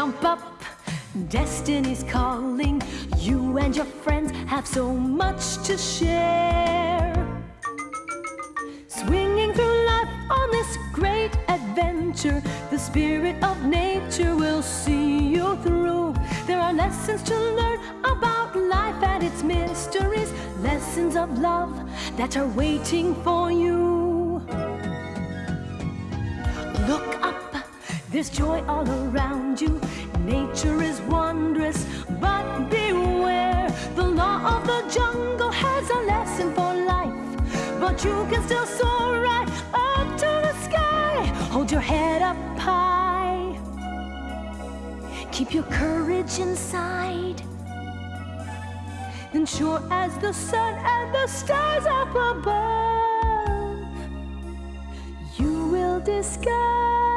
Jump up, destiny's calling. You and your friends have so much to share. Swinging through life on this great adventure, the spirit of nature will see you through. There are lessons to learn about life and its mysteries, lessons of love that are waiting for you. Look there's joy all around you. Nature is wondrous, but beware. The law of the jungle has a lesson for life, but you can still soar right up to the sky. Hold your head up high. Keep your courage inside. Then sure as the sun and the stars up above, you will discover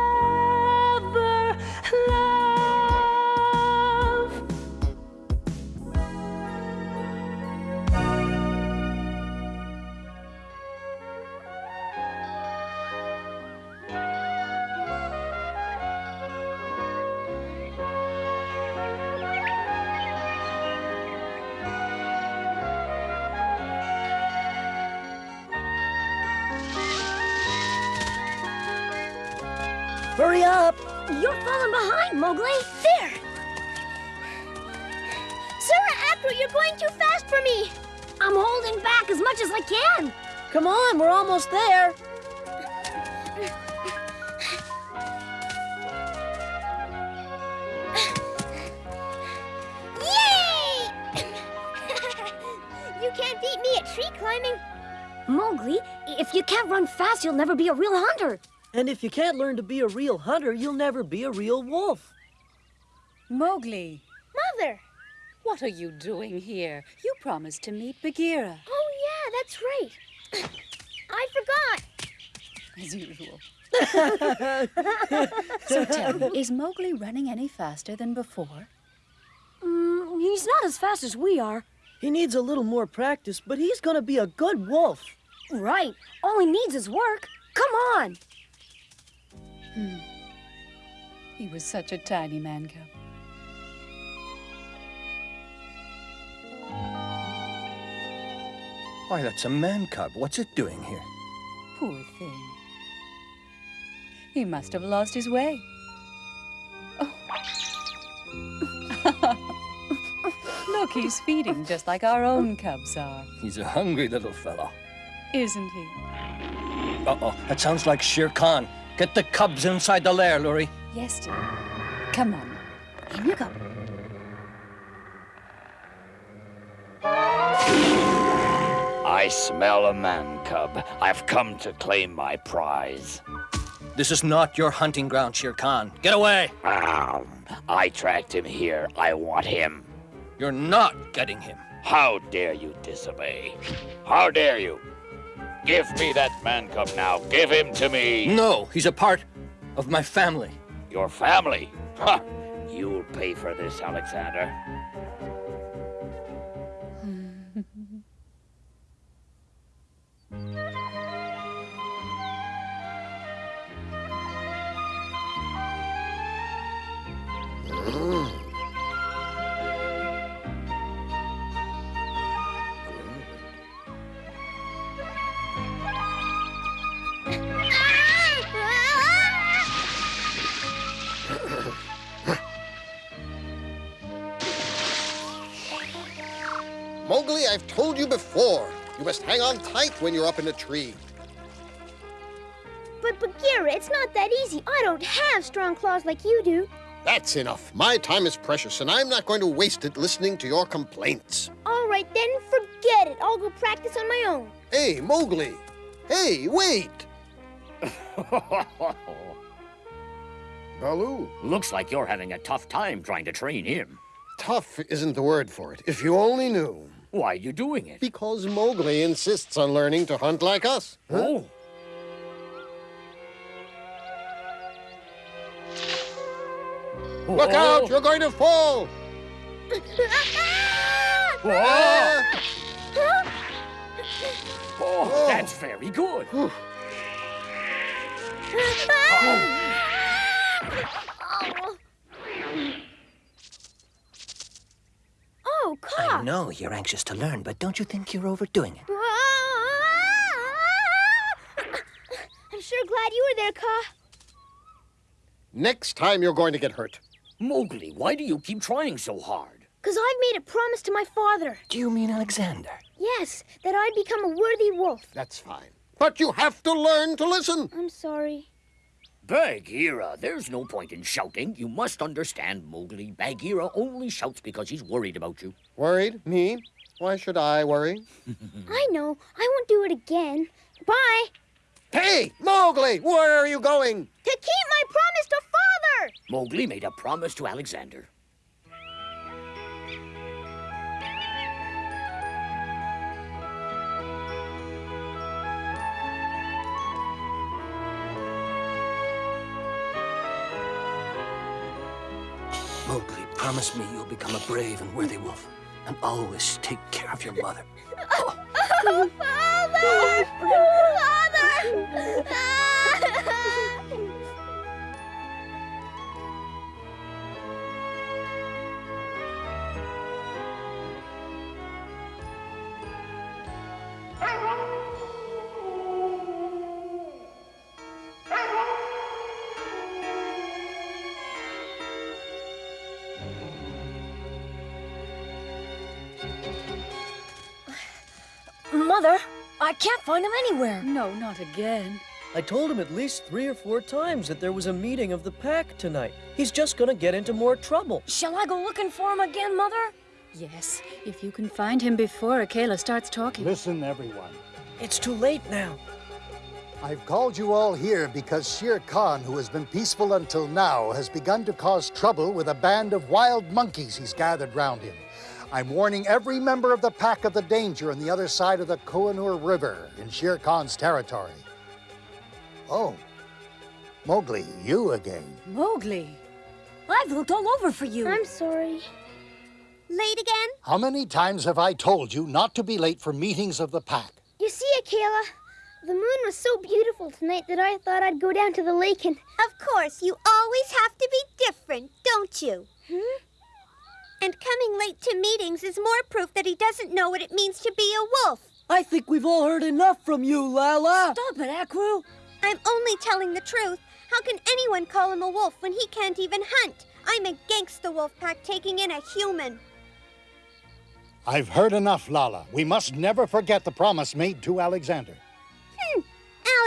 Mowgli. There. Sura Akru, you're going too fast for me. I'm holding back as much as I can. Come on, we're almost there. Yay! you can't beat me at tree climbing. Mowgli, if you can't run fast, you'll never be a real hunter. And if you can't learn to be a real hunter, you'll never be a real wolf. Mowgli, Mother! what are you doing here? You promised to meet Bagheera, Oh, yeah, that's right. I forgot. as usual. so tell me, is Mowgli running any faster than before? Mm, he's not as fast as we are. He needs a little more practice, but he's gonna be a good wolf. Right. All he needs is work. Come on. Hmm. He was such a tiny man cub. Why, that's a man cub. What's it doing here? Poor thing. He must have lost his way. Oh. Look, he's feeding just like our own cubs are, He's a hungry little fellow. isn't he? Uh-oh, that sounds like Shere Khan. Get the cubs inside the lair, Luri. Yes, dear. Come on. In you go. I smell a man cub. I've come to claim my prize. This is not your hunting ground, Shere Khan. Get away! Um, I tracked him here. I want him. You're not getting him. How dare you disobey? How dare you? Give me that man cub now. Give him to me. No, he's a part of my family. Your family. Ha! You'll pay for this, Alexander. Mm. Mowgli, I've told you before. You must hang on tight when you're up in a tree. But Bagheera, it's not that easy. I don't have strong claws like you do. That's enough. My time is precious, and I'm not going to waste it listening to your complaints. All right, then forget it. I'll go practice on my own. Hey, Mowgli. Hey, wait. Baloo, Looks like you're having a tough time trying to train him. tough isn't the word for it. If you only knew. Why are you doing it? Because Mowgli insists on learning to hunt like us. Oh. Huh? Oh, Oh, Look out! Oh. You're going to fall! Whoa! Oh, that's very good. Oh, I know you're anxious to learn, but don't you think you're overdoing it? I'm sure glad you were there, Kaa. Next time you're going to get hurt. Mowgli, why do you keep trying so hard? Because I've made a promise to my father. Do you mean Alexander? Yes, that I'd become a worthy wolf. That's fine. But you have to learn to listen. I'm sorry. Bagheera, there's no point in shouting. You must understand, Mowgli. Bagheera only shouts because he's worried about you. Worried? Me? Why should I worry? I know. I won't do it again. Bye. Hey, Mowgli, where are you going? To keep my promise to father. Mowgli made a promise to Alexander. Mowgli, promise me you'll become a brave and worthy wolf, and always take care of your mother. Oh father! Oh, father! I can't find him anywhere. No, not again. I told him at least three or four times that there was a meeting of the pack tonight. He's just gonna get into more trouble. Shall I go looking for him again, Mother? Yes, if you can find him before Akela starts talking. Listen, everyone. It's too late now. I've called you all here because Shere Khan, who has been peaceful until now, has begun to cause trouble with a band of wild monkeys he's gathered round him. I'm warning every member of the pack of the danger on the other side of the Kohinoor River in Shere Khan's territory. Oh, Mowgli, you again. Mowgli! I've looked all over for you. I'm sorry. Late again? How many times have I told you not to be late for meetings of the pack? You see, Akela, the moon was so beautiful tonight that I thought I'd go down to the lake and. Of course, you always have to be different, don't you? Hmm? And coming late to meetings is more proof that he doesn't know what it means to be a wolf. I think we've all heard enough from you, Lala. Stop it, Akru. I'm only telling the truth. How can anyone call him a wolf when he can't even hunt? I'm against the wolf pack taking in a human. I've heard enough, Lala. We must never forget the promise made to Alexander. Hmm.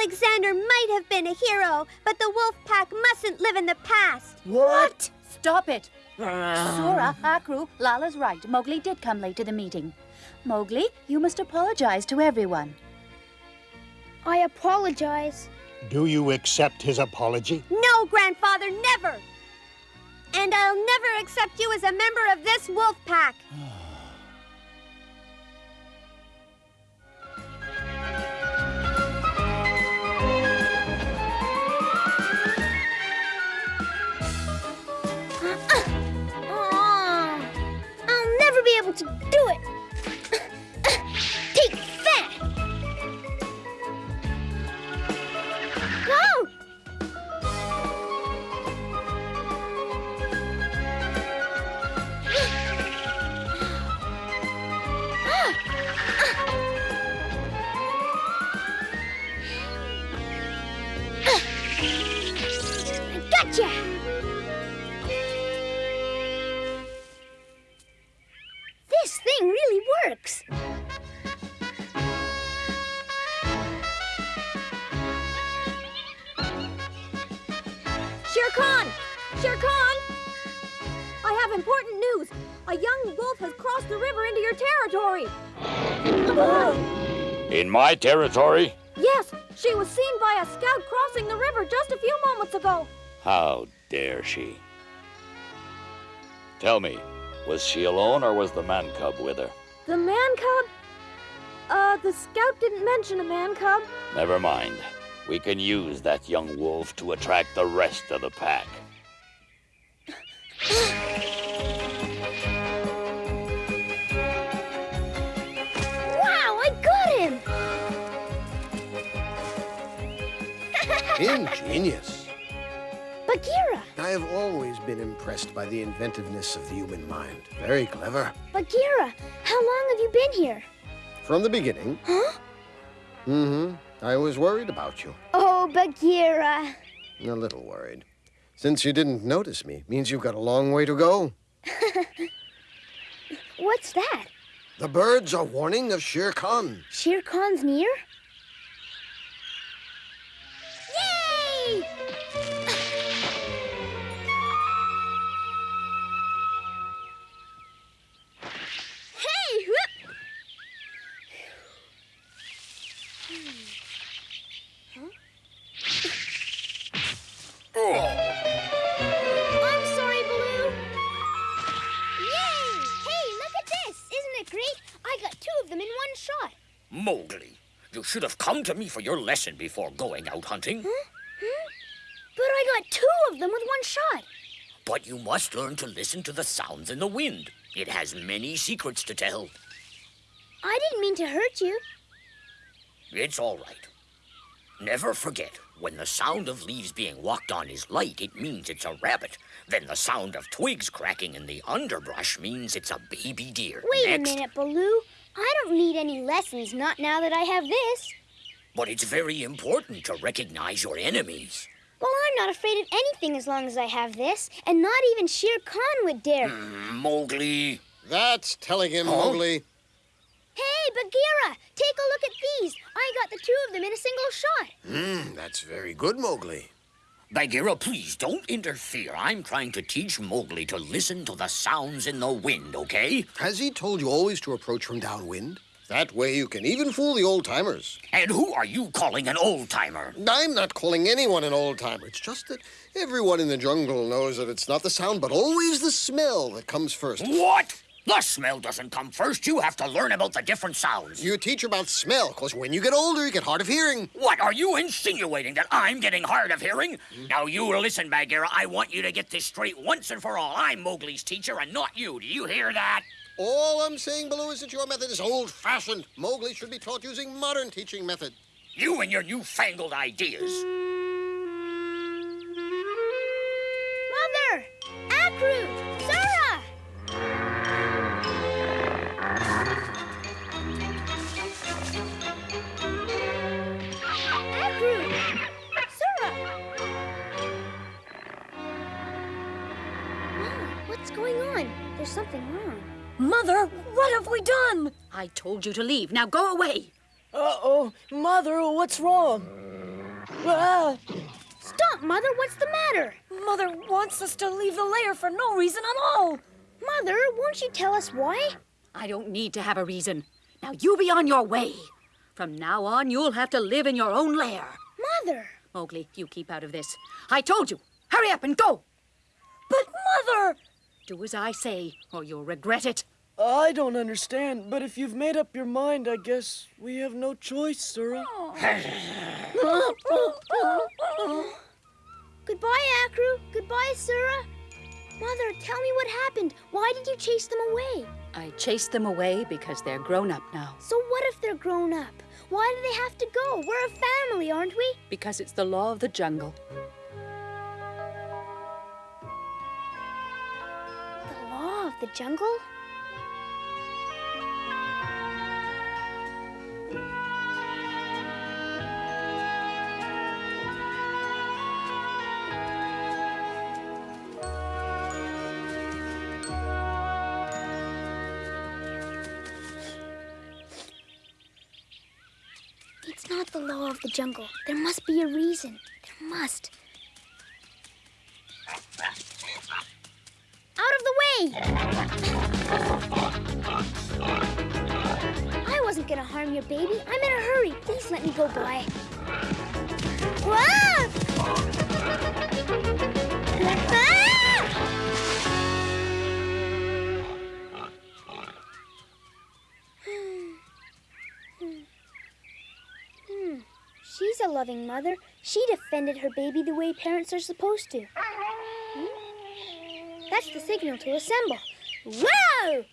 Alexander might have been a hero, but the wolf pack mustn't live in the past. What? Stop it! Sura, Akru, Lala's right. Mowgli did come late to the meeting. Mowgli, you must apologize to everyone. I apologize. Do you accept his apology? No, grandfather, never! And I'll never accept you as a member of this wolf pack. Be able to do it. My territory? Yes, she was seen by a scout crossing the river just a few moments ago. How dare she? Tell me, was she alone or was the man cub with her? The man cub? Uh, the scout didn't mention a man cub. Never mind. We can use that young wolf to attract the rest of the pack. Ingenious. Bagheera! I have always been impressed by the inventiveness of the human mind. Very clever. Bagheera, how long have you been here? From the beginning. Huh? Mm-hmm. I was worried about you. Oh, Bagheera. A little worried. Since you didn't notice me, means you've got a long way to go. What's that? The birds are warning of Shere Khan. Shere Khan's near? Shot. Mowgli, you should have come to me for your lesson before going out hunting. But I got two of them with one shot. But you must learn to listen to the sounds in the wind. It has many secrets to tell. I didn't mean to hurt you. It's all right. Never forget, when the sound of leaves being walked on is light, it means it's a rabbit. Then the sound of twigs cracking in the underbrush means it's a baby deer. Wait Next. a minute, Baloo. I don't need any lessons, not now that I have this. But it's very important to recognize your enemies. Well, I'm not afraid of anything as long as I have this, and not even Shere Khan would dare. Mowgli. That's telling him, Huh? Mowgli. Hey, Bagheera, take a look at these. I got the two of them in a single shot. Hmm, that's very good, Mowgli. Bagheera, please don't interfere. I'm trying to teach Mowgli to listen to the sounds in the wind, okay? Has he told you always to approach from downwind? That way you can even fool the old timers. And who are you calling an old timer? I'm not calling anyone an old timer. It's just that everyone in the jungle knows that it's not the sound, but always the smell that comes first. What? The smell doesn't come first. You have to learn about the different sounds. You teach about smell, because when you get older, you get hard of hearing. What are you insinuating that I'm getting hard of hearing? Now you listen, Bagheera. I want you to get this straight once and for all. I'm Mowgli's teacher and not you. Do you hear that? All I'm saying, Baloo, is that your method is old-fashioned. Mowgli should be taught using modern teaching method. You and your newfangled ideas. Mother! Akru! There's something wrong. Mother, what have we done? I told you to leave. Now go away. Uh-oh. Mother, what's wrong? Ah! Stop, Mother! What's the matter? Mother wants us to leave the lair for no reason at all. Mother, won't you tell us why? I don't need to have a reason. Now you be on your way. From now on, you'll have to live in your own lair. Mother! Mowgli, you keep out of this. I told you. Hurry up and go. But Mother! Do as I say, or you'll regret it. I don't understand, but if you've made up your mind, I guess we have no choice, Sura. Goodbye, Akru. Goodbye, Sura. Mother, tell me what happened. Why did you chase them away? I chased them away because they're grown up now. So what if they're grown up? Why do they have to go? We're a family, aren't we? Because it's the law of the jungle. The jungle? It's not the law of the jungle. There must be a reason. There must. Out of the way! I wasn't gonna harm your baby. I'm in a hurry. Please let me go by. Ah! Hmm. She's a loving mother. She defended her baby the way parents are supposed to. That's the signal to assemble. Whoa!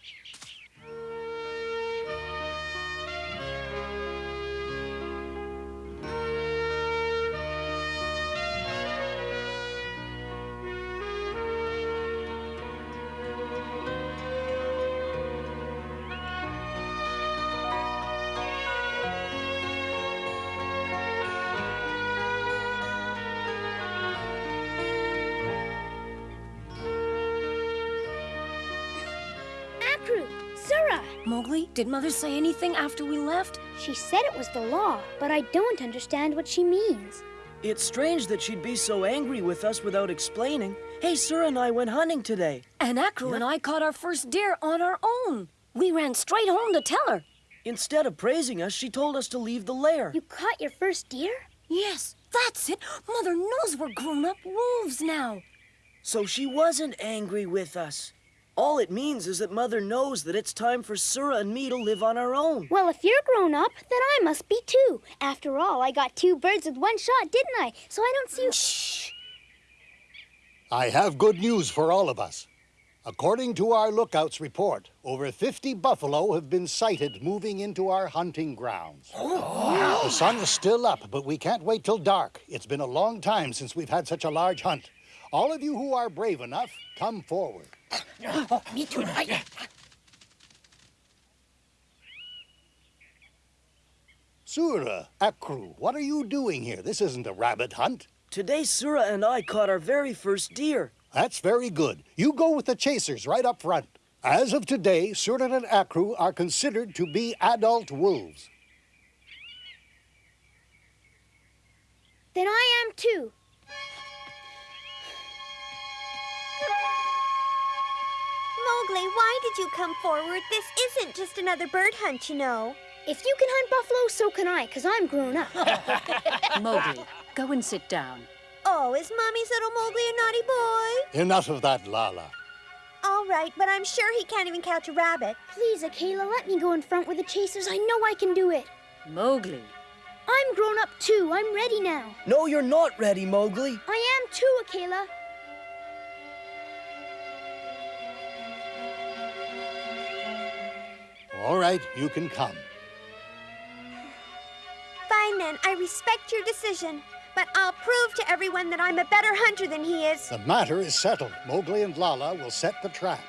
Did Mother say anything after we left? She said it was the law, but I don't understand what she means. It's strange that she'd be so angry with us without explaining. Hey, Sura and I went hunting today. And Akru and I caught our first deer on our own. We ran straight home to tell her. Instead of praising us, she told us to leave the lair. You caught your first deer? Yes, that's it. Mother knows we're grown-up wolves now. So she wasn't angry with us. All it means is that Mother knows that it's time for Sura and me to live on our own. Well, if you're grown up, then I must be too. After all, I got two birds with one shot, didn't I? So I don't see. Shh. I have good news for all of us. According to our lookout's report, over 50 buffalo have been sighted moving into our hunting grounds. The sun is still up, but we can't wait till dark. It's been a long time since we've had such a large hunt. All of you who are brave enough, come forward. Me too. I... Sura, Akru, what are you doing here? This isn't a rabbit hunt. Today, Sura and I caught our very first deer. That's very good. You go with the chasers right up front. As of today, Sura and Akru are considered to be adult wolves. Then I am too. Mowgli, why did you come forward? This isn't just another bird hunt, you know. If you can hunt buffalo, so can I, because I'm grown up. Mowgli, go and sit down. Oh, is Mommy's little Mowgli a naughty boy? Enough of that, Lala. All right, but I'm sure he can't even catch a rabbit. Please, Akela, let me go in front with the chasers. I know I can do it. Mowgli. I'm grown up too. I'm ready now. No, you're not ready, Mowgli. I am too, Akela. All right, you can come. Fine then, I respect your decision. But I'll prove to everyone that I'm a better hunter than he is. The matter is settled. Mowgli and Lala will set the trap.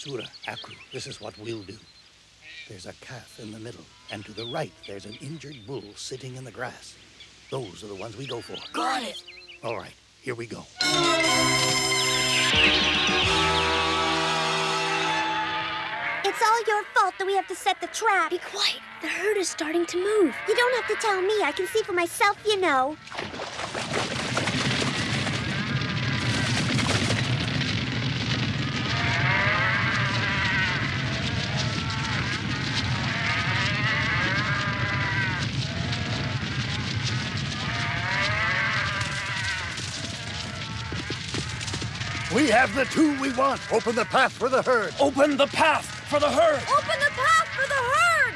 Sura, Akru, this is what we'll do. There's a calf in the middle, and to the right, there's an injured bull sitting in the grass. Those are the ones we go for. Got it. All right, here we go. It's all your fault that we have to set the trap. Be quiet. The herd is starting to move. You don't have to tell me. I can see for myself, you know. We have the two we want. Open the path for the herd. Open the path for the herd! Open the path for the herd!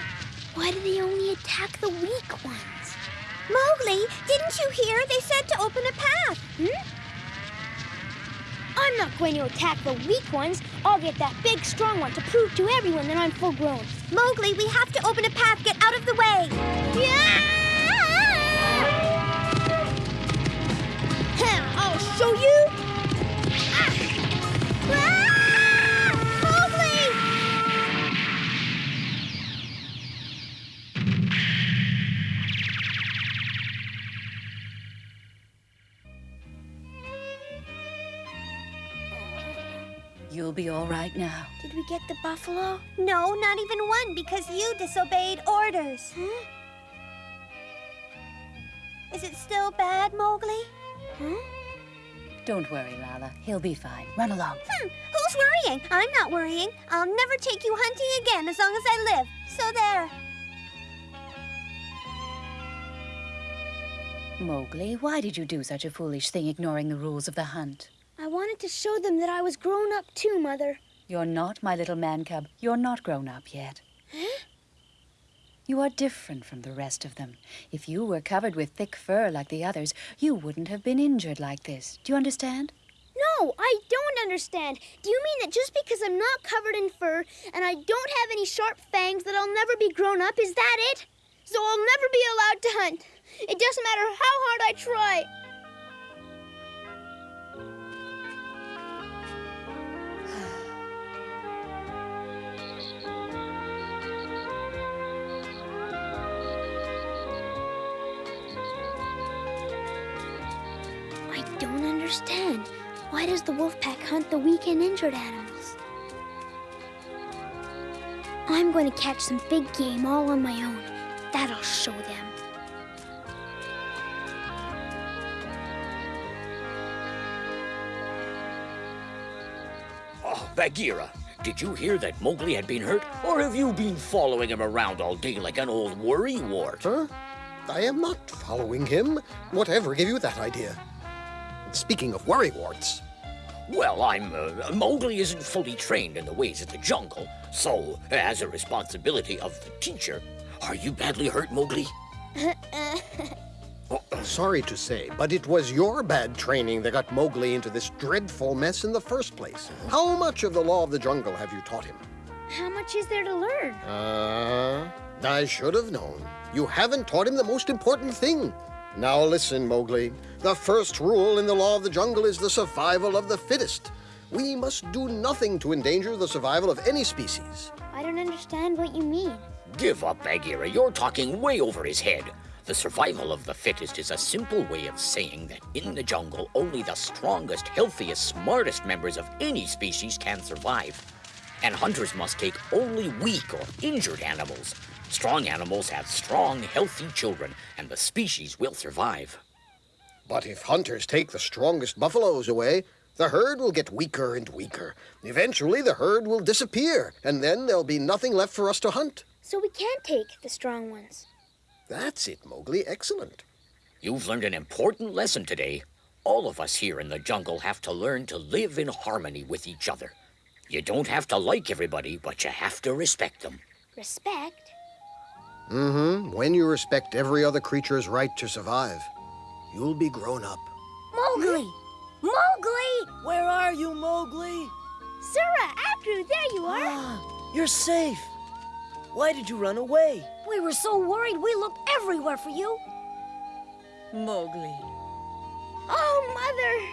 Why do they only attack the weak ones? Mowgli, didn't you hear? They said to open a path. Hmm? I'm not going to attack the weak ones. I'll get that big, strong one to prove to everyone that I'm full grown. Mowgli, we have to open a path. Get out of the way. Yeah! I'll show you. All right now. Did we get the buffalo? No, not even one, because you disobeyed orders. Huh? Is it still bad, Mowgli? Huh? Don't worry, Lala. He'll be fine. Run along. Hmm, who's worrying? I'm not worrying. I'll never take you hunting again as long as I live. So there. Mowgli, why did you do such a foolish thing ignoring the rules of the hunt? I wanted to show them that I was grown up too, Mother. You're not, my little man cub. You're not grown up yet. Huh? You are different from the rest of them. If you were covered with thick fur like the others, you wouldn't have been injured like this. Do you understand? No, I don't understand. Do you mean that just because I'm not covered in fur and I don't have any sharp fangs that I'll never be grown up? Is that it? So I'll never be allowed to hunt. It doesn't matter how hard I try. Understand. Why does the wolf pack hunt the weak and injured animals? I'm going to catch some big game all on my own. That'll show them. Oh, Bagheera, did you hear that Mowgli had been hurt? Or have you been following him around all day like an old worrywart? Huh? I am not following him. Whatever gave you that idea? Speaking of worrywarts, Well, I'm. Uh, Mowgli isn't fully trained in the ways of the jungle, so, as a responsibility of the teacher, are you badly hurt, Mowgli? sorry to say, but it was your bad training that got Mowgli into this dreadful mess in the first place. How much of the law of the jungle have you taught him? How much is there to learn? Uh, I should have known. You haven't taught him the most important thing. Now listen, Mowgli. The first rule in the law of the jungle is the survival of the fittest. We must do nothing to endanger the survival of any species. I don't understand what you mean. Give up, Bagheera. You're talking way over his head. The survival of the fittest is a simple way of saying that in the jungle, only the strongest, healthiest, smartest members of any species can survive. And hunters must take only weak or injured animals. Strong animals have strong, healthy children, and the species will survive. But if hunters take the strongest buffaloes away, the herd will get weaker and weaker. Eventually, the herd will disappear, and then there'll be nothing left for us to hunt. So we can't take the strong ones. That's it, Mowgli. Excellent. You've learned an important lesson today. All of us here in the jungle have to learn to live in harmony with each other. You don't have to like everybody, but you have to respect them. Respect? Mm-hmm. When you respect every other creature's right to survive, you'll be grown up. Mowgli! Mowgli! Where are you, Mowgli? Sura, Akru, there you are. You're safe. Why did you run away? We were so worried we looked everywhere for you. Mowgli. Oh,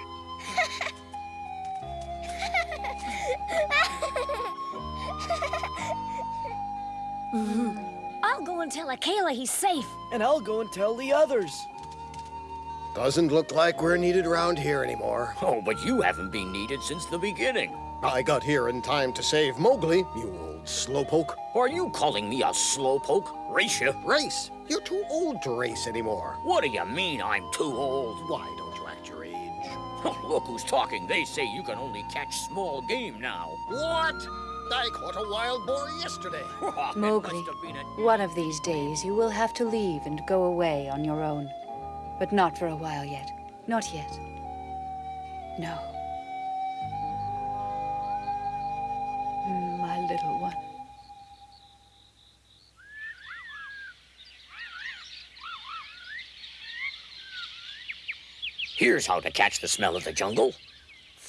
Mother! I'll go and tell Akela he's safe. And I'll go and tell the others. Doesn't look like we're needed around here anymore. Oh, but you haven't been needed since the beginning. I got here in time to save Mowgli, you old slowpoke. Are you calling me a slowpoke? Race you? Race? You're too old to race anymore. What do you mean I'm too old? Why don't you act your age? Look who's talking. They say you can only catch small game now. What? I caught a wild boar yesterday. Mowgli, must have been a- one of these days you will have to leave and go away on your own. But not for a while yet. Not yet. No. My little one. Here's how to catch the smell of the jungle.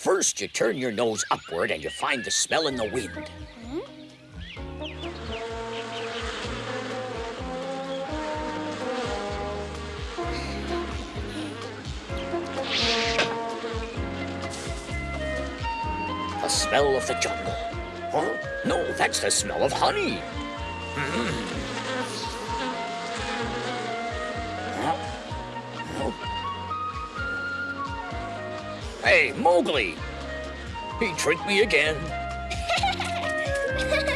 First, you turn your nose upward and you find the smell in the wind. The smell of the jungle. Huh? No, that's the smell of honey. Mm. Huh? Hey, Mowgli! He tricked me again.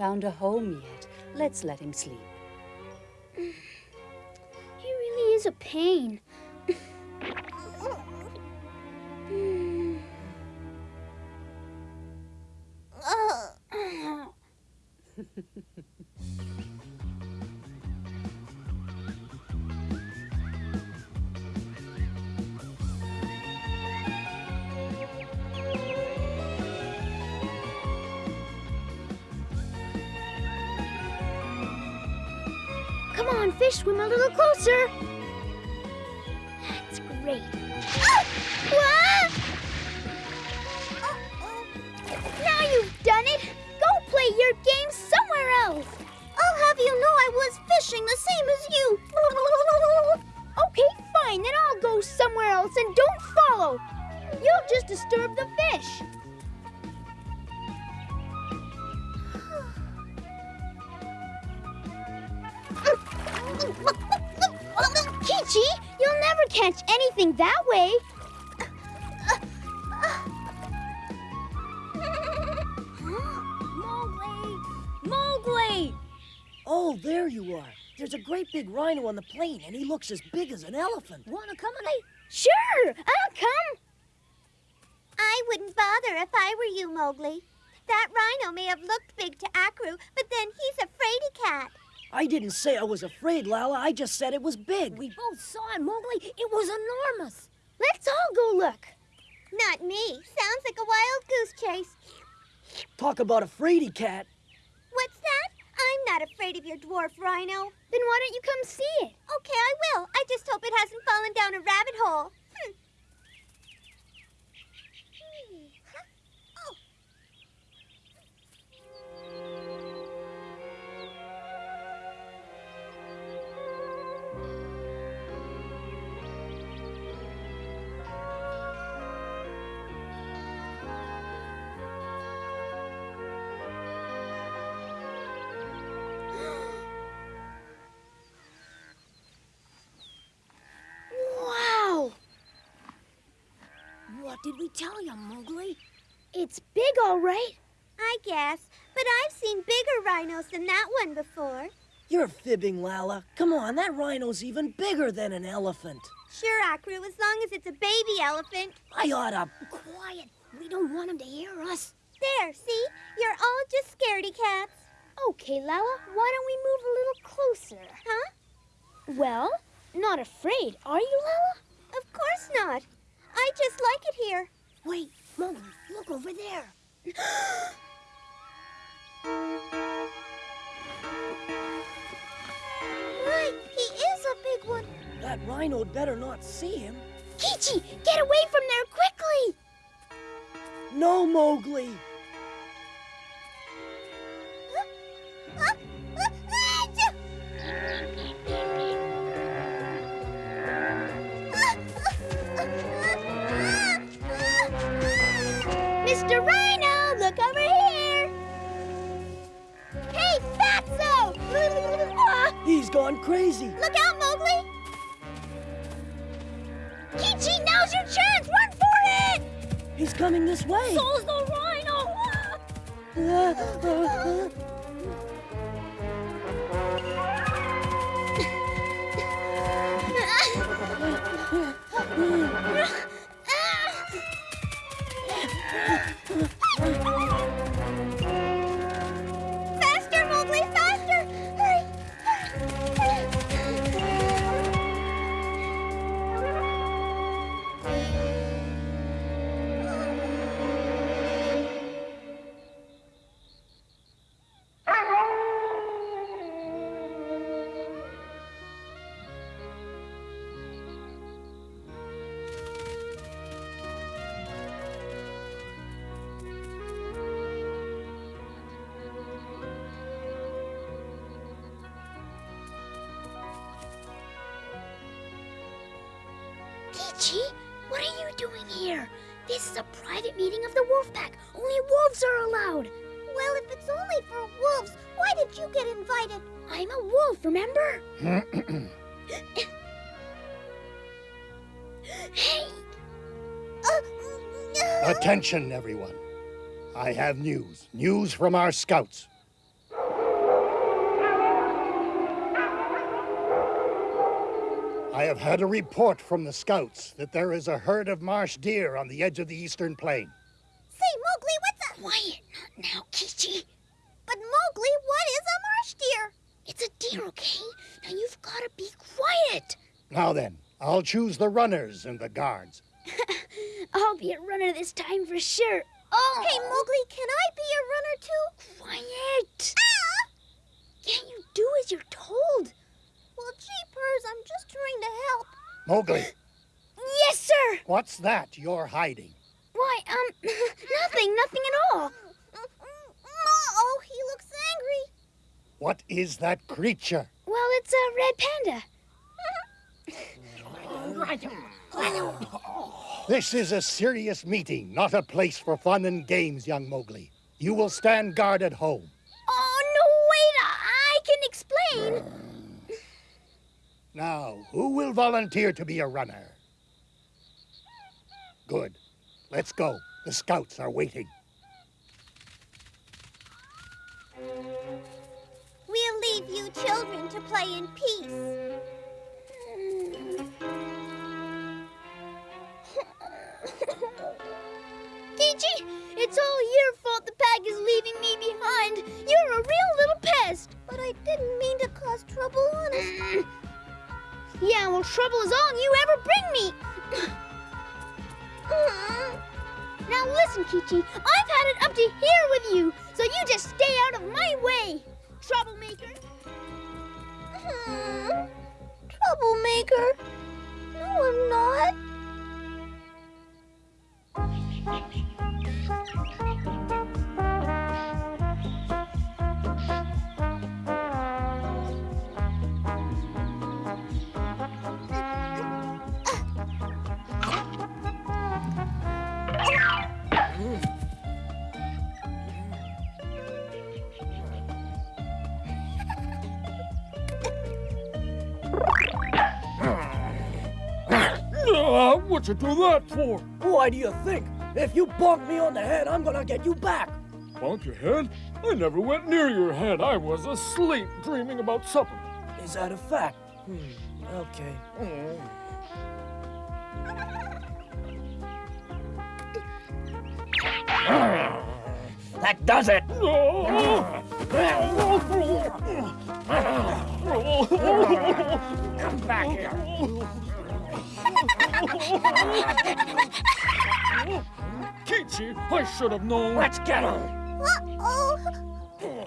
found a home yet. Let's let him sleep. He really is a pain. Come on, fish, swim a little closer. That's great. Ah! What? Now you've done it. Go play your game somewhere else. I'll have you know I was fishing the same as you. okay, fine. Then I'll go somewhere else and don't follow. You'll just disturb the fish. Catch anything that way. Mowgli! Mowgli! Oh, there you are. There's a great big rhino on the plain, and he looks as big as an elephant. Wanna come and I... Sure, I'll come. I wouldn't bother if I were you, Mowgli. That rhino may have looked big to Akru, but then he's a fraidy cat. I didn't say I was afraid, Lala. I just said it was big. We both saw it, Mowgli. It was enormous. Let's all go look. Not me. Sounds like a wild goose chase. Talk about a fraidy cat. What's that? I'm not afraid of your dwarf rhino. Then why don't you come see it? Okay, I will. I just hope it hasn't fallen down a rabbit hole. What did we tell you, Mowgli? it's big, all right. I guess. But I've seen bigger rhinos than that one before. You're fibbing, Lala. Come on, that rhino's even bigger than an elephant. Sure, Akru, as long as it's a baby elephant. I oughta. Quiet. We don't want him to hear us. There, see? You're all just scaredy cats. Okay, Lala, why don't we move a little closer? Huh? Well, not afraid, are you, Lala? Of course not. I just like it here. Wait, Mowgli, look over there. Right, he is a big one. That rhino'd better not see him. Kichi, get away from there quickly! No, Mowgli. Attention, everyone. I have news. News from our scouts. I have had a report from the scouts that there is a herd of marsh deer on the edge of the eastern plain. Say, Mowgli, what's a... Quiet, not now, Kichi. But Mowgli, what is a marsh deer? It's a deer, okay? Now you've got to be quiet. Now then, I'll choose the runners and the guards. I'll be a runner this time for sure. Oh! Hey, Mowgli, can I be a runner too? Quiet! Ah! Can't you do as you're told? Well, jeepers, I'm just trying to help. Mowgli, Yes, sir! what's that you're hiding? Why, um, nothing, nothing at all. Uh-oh, he looks angry. What is that creature? Well, it's a red panda. This is a serious meeting, not a place for fun and games, young Mowgli. You will stand guard at home. Oh, no, wait, I can explain. Now, who will volunteer to be a runner? Good. Let's go. The scouts are waiting. We'll leave you children to play in peace. It's all your fault the pack is leaving me behind. You're a real little pest. But I didn't mean to cause trouble, honest. Yeah, well, trouble is all you ever bring me. now listen, Kichi, I've had it up to here with you, so you just stay out of my way, troublemaker. Hmm. Troublemaker? No, I'm not. Ah, what you do that for? Why do you think? If you bonk me on the head, I'm gonna get you back. Bonk your head? I never went near your head. I was asleep, dreaming about supper. Is that a fact? Hmm, okay. That does it! Come back here. Kichi, I should have known. Let's get him! Uh-oh.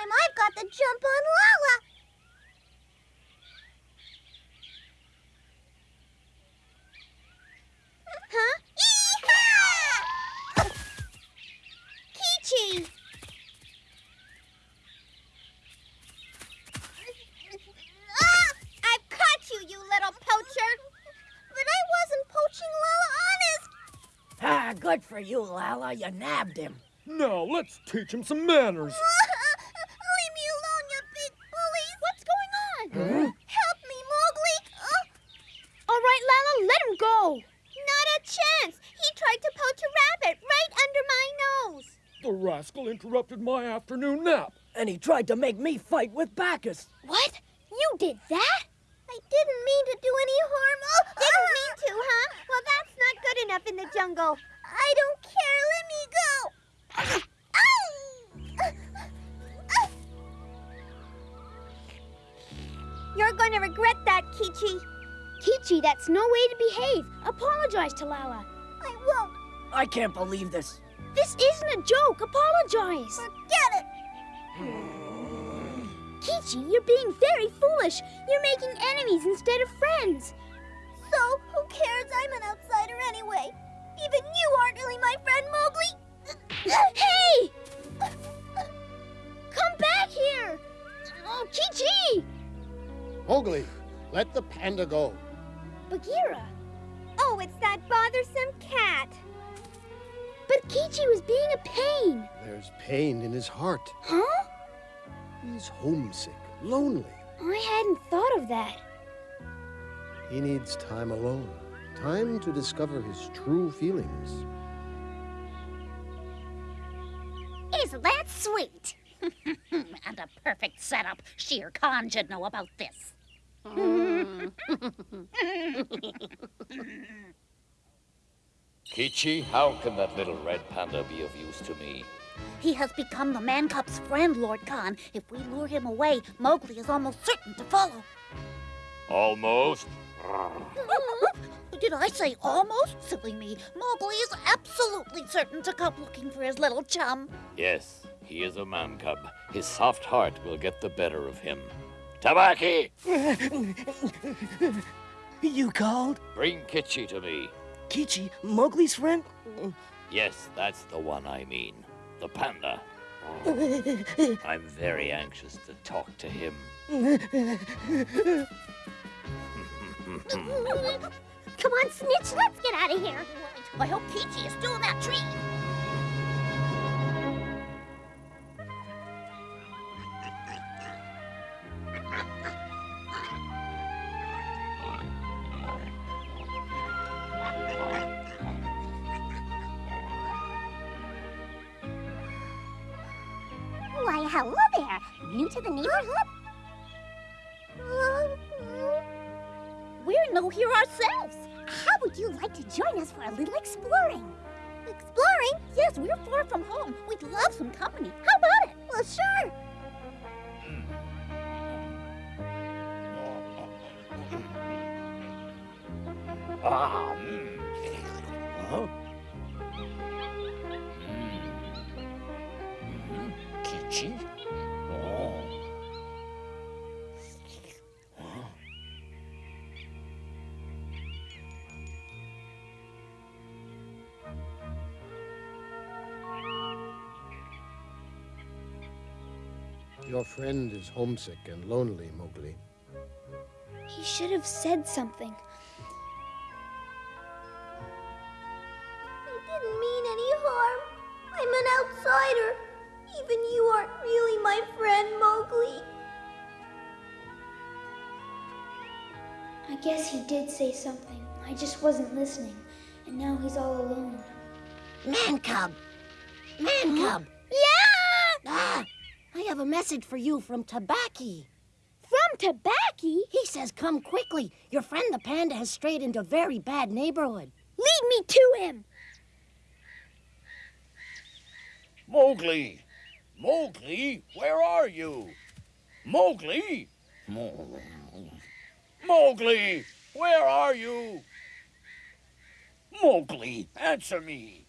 Time I've got the jump on Lala. Huh? Yee-haw! Kichi! Ah! I've caught you, you little poacher! But I wasn't poaching Lala, honest! Ah, good for you, Lala. You nabbed him. Now let's teach him some manners. Leave me alone, you big bullies! What's going on? Help me, Mowgli! Oh, All right, Lala, let him go. not a chance! He tried to poach a rabbit right under my nose! The rascal interrupted my afternoon nap. And he tried to make me fight with Bacchus. What? You did that? I didn't mean to do any harm. Oh, didn't mean ah! to, huh? Well, that's not good enough in the jungle. I don't care. Let me go. You're going to regret that, Kichi. Kichi, that's no way to behave. Apologize to Lala. I won't. I can't believe this. This isn't a joke. Apologize. Forget it. Kichi, you're being very foolish. You're making enemies instead of friends. So, who cares? I'm an outsider anyway. Even you aren't really my friend, Mowgli. hey! Come back here! Oh, Kichi! Mowgli, let the panda go. Bagheera. Oh, it's that bothersome cat. But Kichi was being a pain. There's pain in his heart. Huh? He's homesick, lonely. I hadn't thought of that. He needs time alone. Time to discover his true feelings. Isn't that sweet? and a perfect setup. Shere Khan should know about this. Kichi, how can that little red panda be of use to me? He has become the man cub's friend, Lord Khan. If we lure him away, Mowgli is almost certain to follow. Almost. Did I say almost? Silly me. Mowgli is absolutely certain to come looking for his little chum. Yes, he is a man cub. His soft heart will get the better of him. Tabaki! You called? Bring Kichi to me. Kichi, Mowgli's friend? Yes, that's the one I mean. The panda. I'm very anxious to talk to him. Come on, Snitch, let's get out of here. I hope Kichi is still in that tree. Friend is homesick and lonely, Mowgli. He should have said something. I didn't mean any harm. I'm an outsider. Even you aren't really my friend, Mowgli. I guess he did say something. I just wasn't listening. And now he's all alone. Man cub! Man cub! Yeah! I have a message for you from Tabaki. From Tabaki? He says come quickly. Your friend the panda has strayed into a very bad neighborhood. Lead me to him! Mowgli! Mowgli, where are you? Mowgli! Mowgli, where are you? Mowgli, answer me.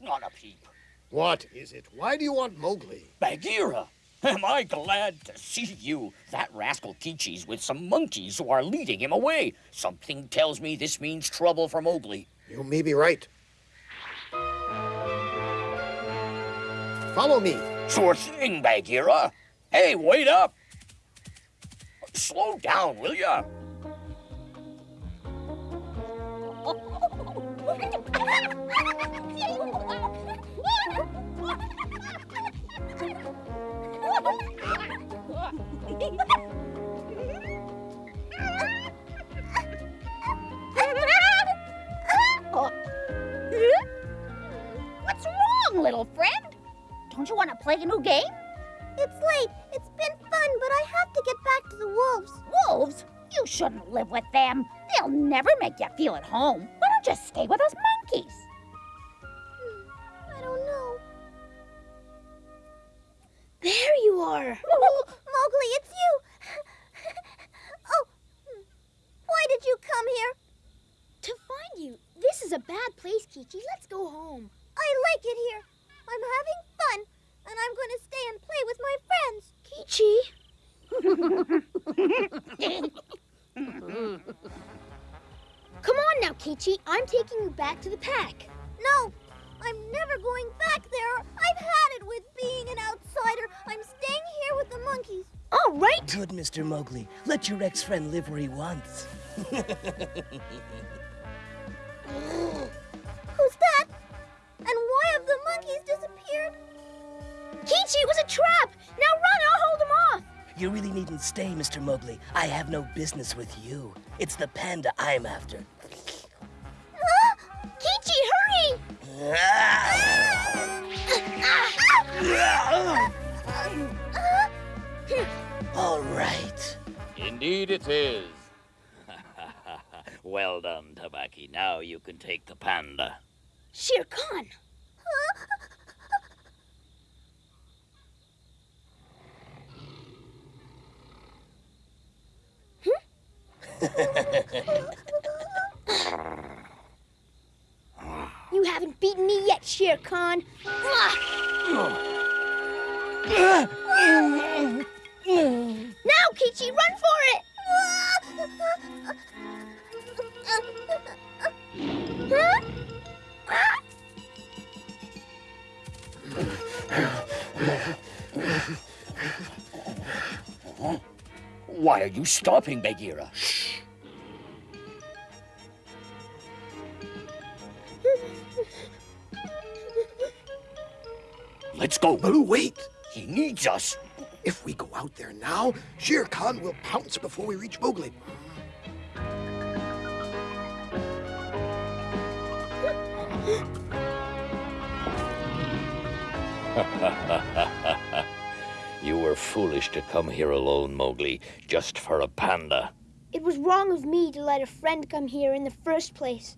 Not a peep. What is it? Why do you want Mowgli? Bagheera, am I glad to see you? That rascal Kichi's with some monkeys who are leading him away. Something tells me this means trouble for Mowgli. You may be right. Follow me. Sure thing, Bagheera. Hey, wait up. Slow down, will ya? feel at home. Let your ex-friend live where he wants. Who's that? And why have the monkeys disappeared? Kichi, it was a trap. Now run, I'll hold him off. You really needn't stay, Mr. Mowgli. I have no business with you. It's the panda I'm after. Kichi, hurry! Ah! All right. Indeed it is. well done, Tabaki. Now you can take the panda. Shere Khan. Hmm? You haven't beaten me yet, Shere Khan. Now, Kichi, run for it! Huh? Why are you stopping, Bagheera? Shh. Let's go. Baloo, wait. He needs us. If we go out there now, Shere Khan will pounce before we reach Mowgli. you were foolish to come here alone, Mowgli, just for a panda. It was wrong of me to let a friend come here in the first place.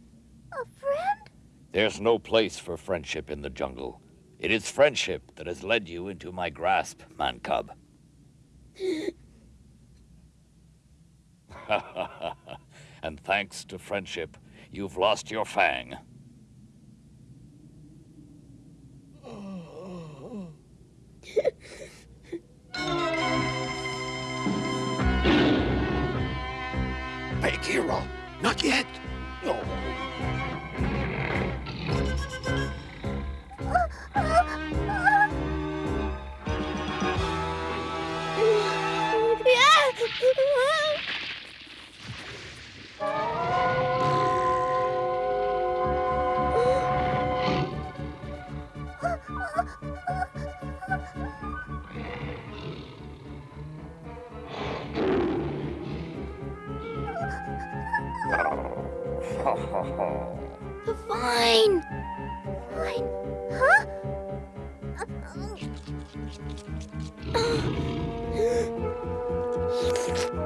A friend? There's no place for friendship in the jungle. It is friendship that has led you into my grasp, man cub. and thanks to friendship, you've lost your fang. Bagheera, not yet. No. Fine. Fine.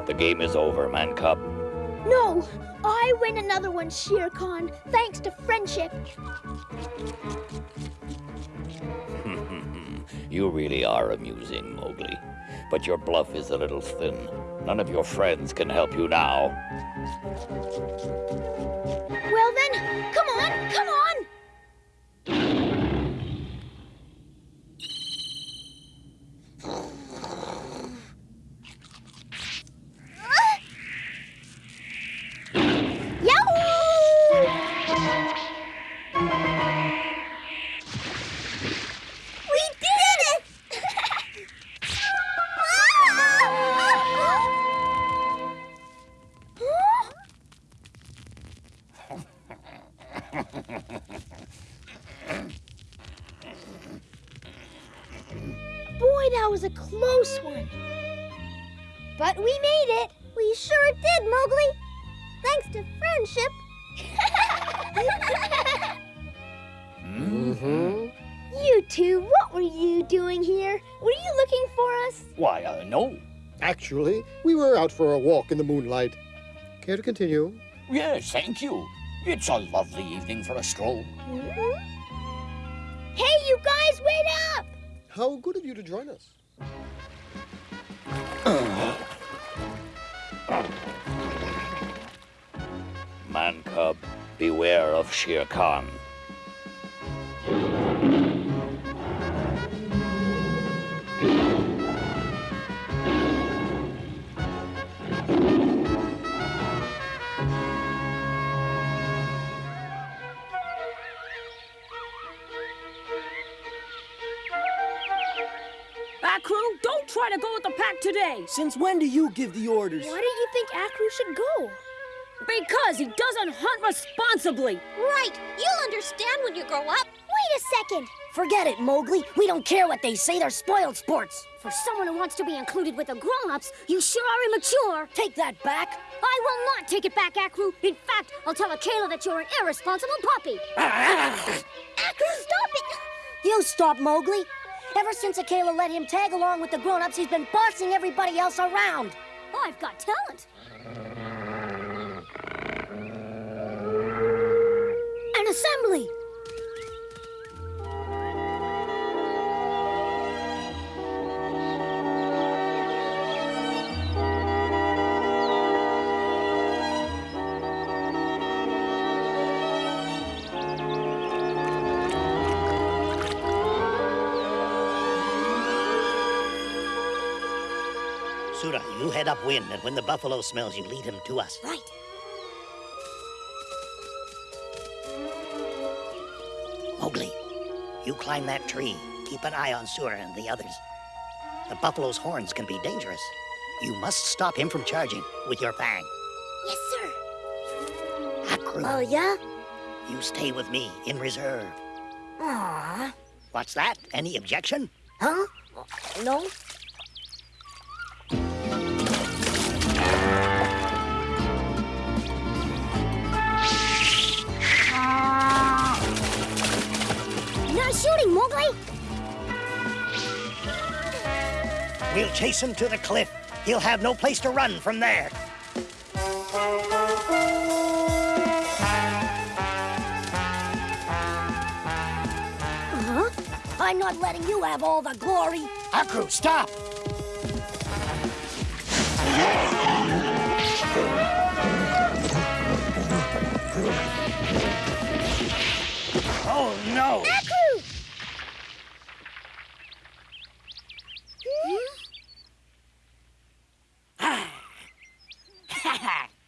The game is over, man cub. No, I win another one, Shere Khan, thanks to friendship. you really are amusing, Mowgli. But your bluff is a little thin. None of your friends can help you now. Well then, come on, come on! Doing here? Were you looking for us? Why, uh, no. Actually, we were out for a walk in the moonlight. Care to continue? Yes, thank you. It's a lovely evening for a stroll. Hey, you guys, wait up! How good of you to join us. Man cub, beware of Shere Khan. Try to go with the pack today. Since when do you give the orders? Why do you think Akru should go? Because he doesn't hunt responsibly. Right. You'll understand when you grow up. Wait a second. Forget it, Mowgli. We don't care what they say. They're spoiled sports. For someone who wants to be included with the grown-ups, you sure are immature. Take that back. I will not take it back, Akru. In fact, I'll tell Akela that you're an irresponsible puppy. Akru, stop it! You stop, Mowgli. Ever since Akela let him tag along with the grown-ups, he's been bossing everybody else around. Oh, I've got talent. An assembly. Head upwind, and when the buffalo smells you, lead him to us. Right. Mowgli, you climb that tree. Keep an eye on Sura and the others. The buffalo's horns can be dangerous. You must stop him from charging with your fang. Yes, sir. Akru, Oh, yeah? you stay with me in reserve. Aww. What's that? Any objection? Huh? No? Shooting, Mowgli. We'll chase him to the cliff. He'll have no place to run from there. Huh? I'm not letting you have all the glory. Akru, stop! Oh, no! Akru!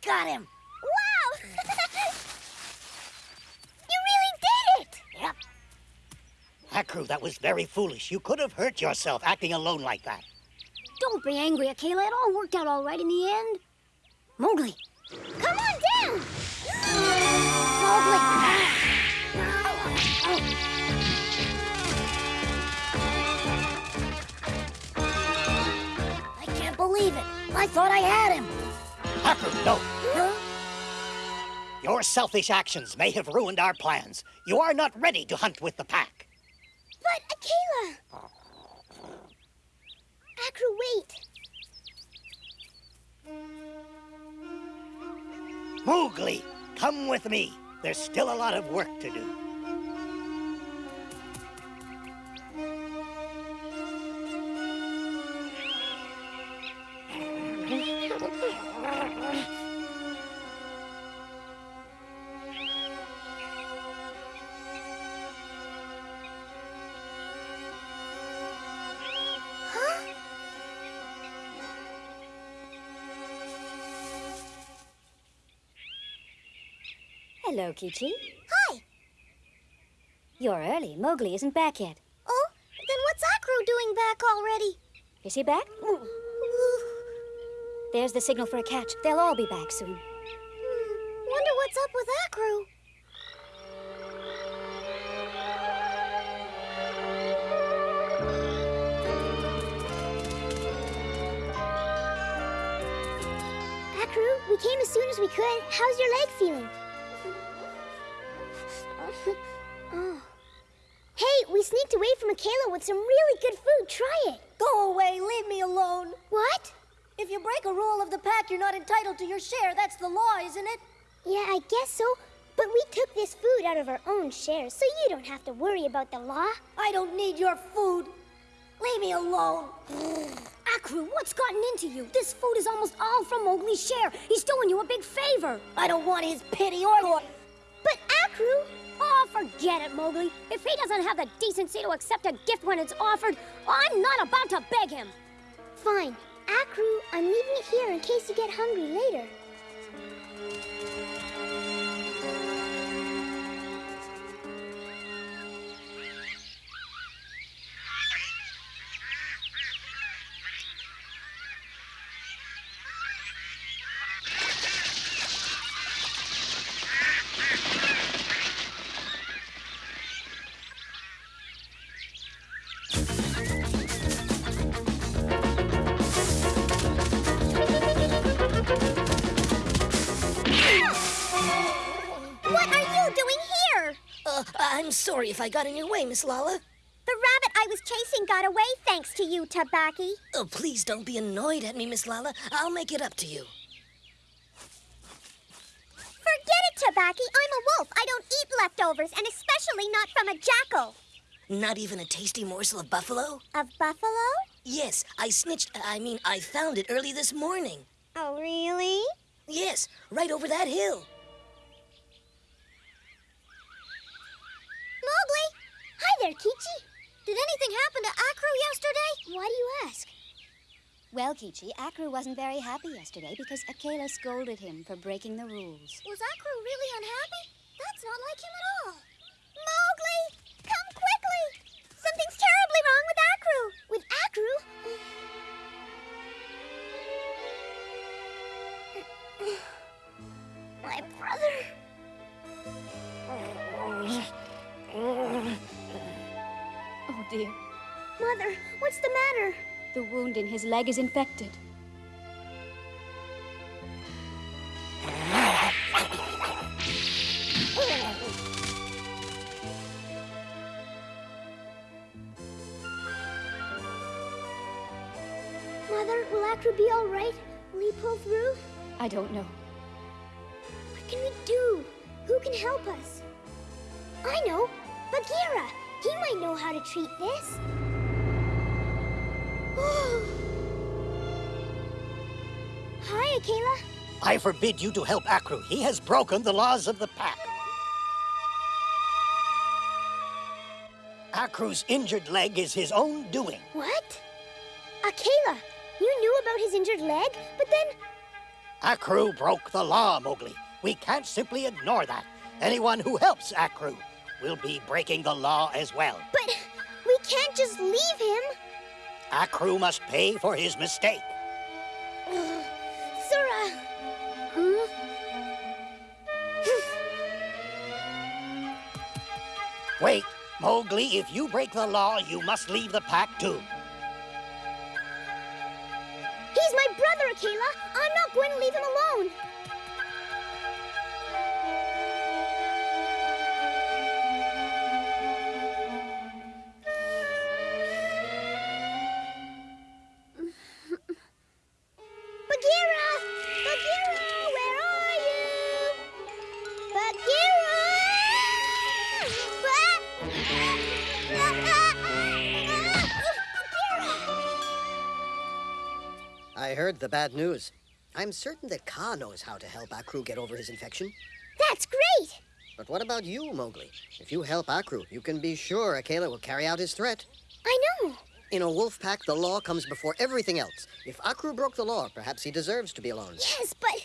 Got him. Wow! you really did it! Yep. Akru, that was very foolish. You could have hurt yourself acting alone like that. Don't be angry, Akela. It all worked out all right in the end. Mowgli. Come on down! Mowgli. I can't believe it. I thought I had him. Akru, no! Huh? Your selfish actions may have ruined our plans. You are not ready to hunt with the pack. But, Akela! Akru, wait. Mowgli, come with me. There's still a lot of work to do. Hello, Kichi. Hi. You're early. Mowgli isn't back yet. Oh, then what's Akru doing back already? Is he back? There's the signal for a catch. They'll all be back soon. Hmm, wonder what's up with Akru. Akru, we came as soon as we could. How's your leg feeling? Sneaked away from Akela with some really good food. Try it. Go away. Leave me alone. What? If you break a rule of the pack, you're not entitled to your share. That's the law, isn't it? Yeah, I guess so. But we took this food out of our own share, so you don't have to worry about the law. I don't need your food. Leave me alone. Akru, what's gotten into you? This food is almost all from Mowgli's share. He's doing you a big favor. I don't want his pity or. But Akru, Oh, forget it, Mowgli. If he doesn't have the decency to accept a gift when it's offered, I'm not about to beg him. fine. Akru, I'm leaving it here in case you get hungry later. If I got in your way, Miss Lala. The rabbit I was chasing got away thanks to you, Tabaki. Oh, please don't be annoyed at me, Miss Lala. I'll make it up to you. Forget it, Tabaki. I'm a wolf. I don't eat leftovers, and especially not from a jackal. Not even a tasty morsel of buffalo? Of buffalo? Yes, I snitched. I mean, I found it early this morning. Oh, really? Yes, right over that hill. Mowgli! Hi there, Kichi. Did anything happen to Akru yesterday? Why do you ask? Well, Kichi, Akru wasn't very happy yesterday because Akela scolded him for breaking the rules. Was Akru really unhappy? That's not like him at all. Mowgli! Come quickly! Something's terribly wrong with Akru! With Akru? My brother. Oh, oh, dear. Mother, what's the matter? The wound in his leg is infected. Mother, will Akru be all right? Will he pull through? I don't know. What can we do? Who can help us? I know. Bagheera. He might know how to treat this. Hi, Akela. I forbid you to help Akru. He has broken the laws of the pack. Akru's injured leg is his own doing. What? Akela, you knew about his injured leg, but then Akru broke the law, Mowgli. We can't simply ignore that. Anyone who helps Akru will be breaking the law as well. But we can't just leave him. Akru must pay for his mistake. Sura. Hmm? Wait, Mowgli, if you break the law, you must leave the pack too. He's my brother, Akela. I'm not going to leave him alone. The bad news. I'm certain that Kaa knows how to help Akru get over his infection. That's great! But what about you, Mowgli? If you help Akru, you can be sure Akela will carry out his threat. I know. In a wolf pack, the law comes before everything else. If Akru broke the law, perhaps he deserves to be alone. Yes, but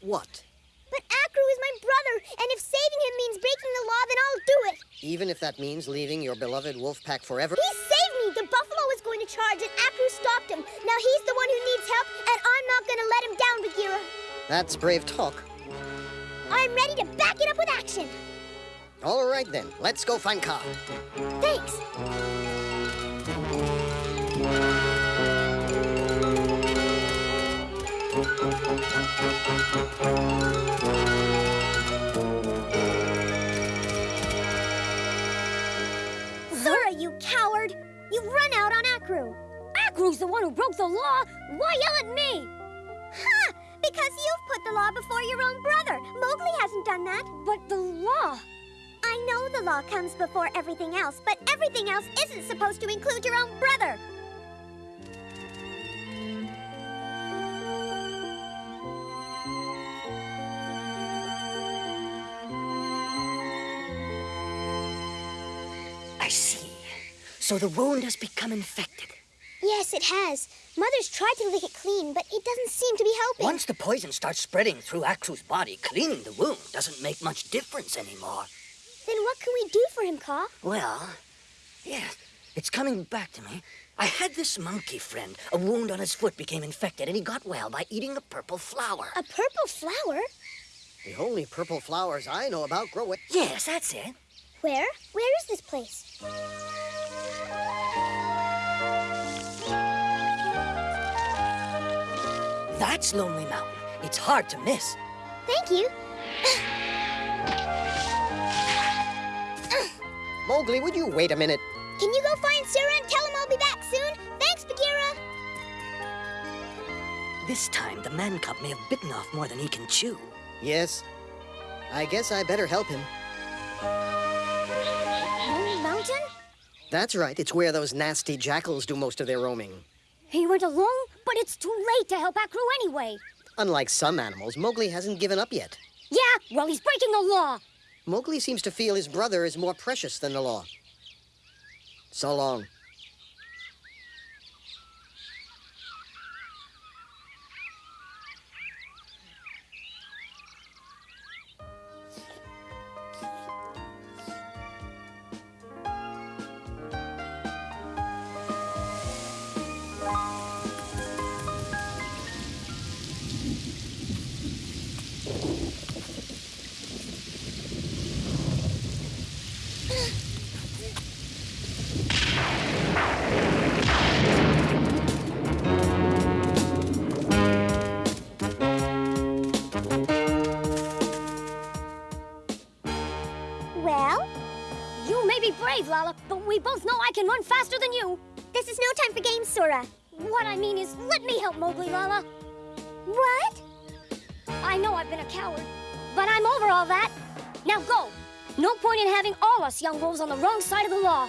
What? But Akru is my brother, and if saving him means breaking the law, then I'll do it. Even if that means leaving your beloved wolf pack forever? He saved me. The buffalo was going to charge, and Akru stopped him. Now he's the one who needs help, and I'm not going to let him down, Bagheera. That's brave talk. I'm ready to back it up with action. All right then, let's go find Kaa. Thanks. Sura, run out on Akru. Akru's the one who broke the law. Why yell at me? Ha! Because you've put the law before your own brother. Mowgli hasn't done that. But the law. I know the law comes before everything else, but everything else isn't supposed to include your own brother. So the wound has become infected. Yes, it has. Mother's tried to lick it clean, but it doesn't seem to be helping. Once the poison starts spreading through Akru's body, cleaning the wound doesn't make much difference anymore. Then what can we do for him, Kaa? Well, yes, it's coming back to me. I had this monkey friend. A wound on his foot became infected, and he got well by eating a purple flower. A purple flower? The only purple flowers I know about grow at. Yes, that's it. Where? Where is this place? That's Lonely Mountain. It's hard to miss. Thank you. Mowgli, would you wait a minute? Can you go find Sura and tell him I'll be back soon? Thanks, Bagheera. This time, the man cub may have bitten off more than he can chew. Yes. I guess I better help him. Moon Mountain? That's right. It's where those nasty jackals do most of their roaming. He went alone, but it's too late to help Akru anyway. Unlike some animals, Mowgli hasn't given up yet. Yeah, well, he's breaking the law. Mowgli seems to feel his brother is more precious than the law. So long. We both know I can run faster than you. This is no time for games, Sura. What I mean is, let me help Mowgli, Lala. What? I know I've been a coward, but I'm over all that. Now go. No point in having all us young wolves on the wrong side of the law.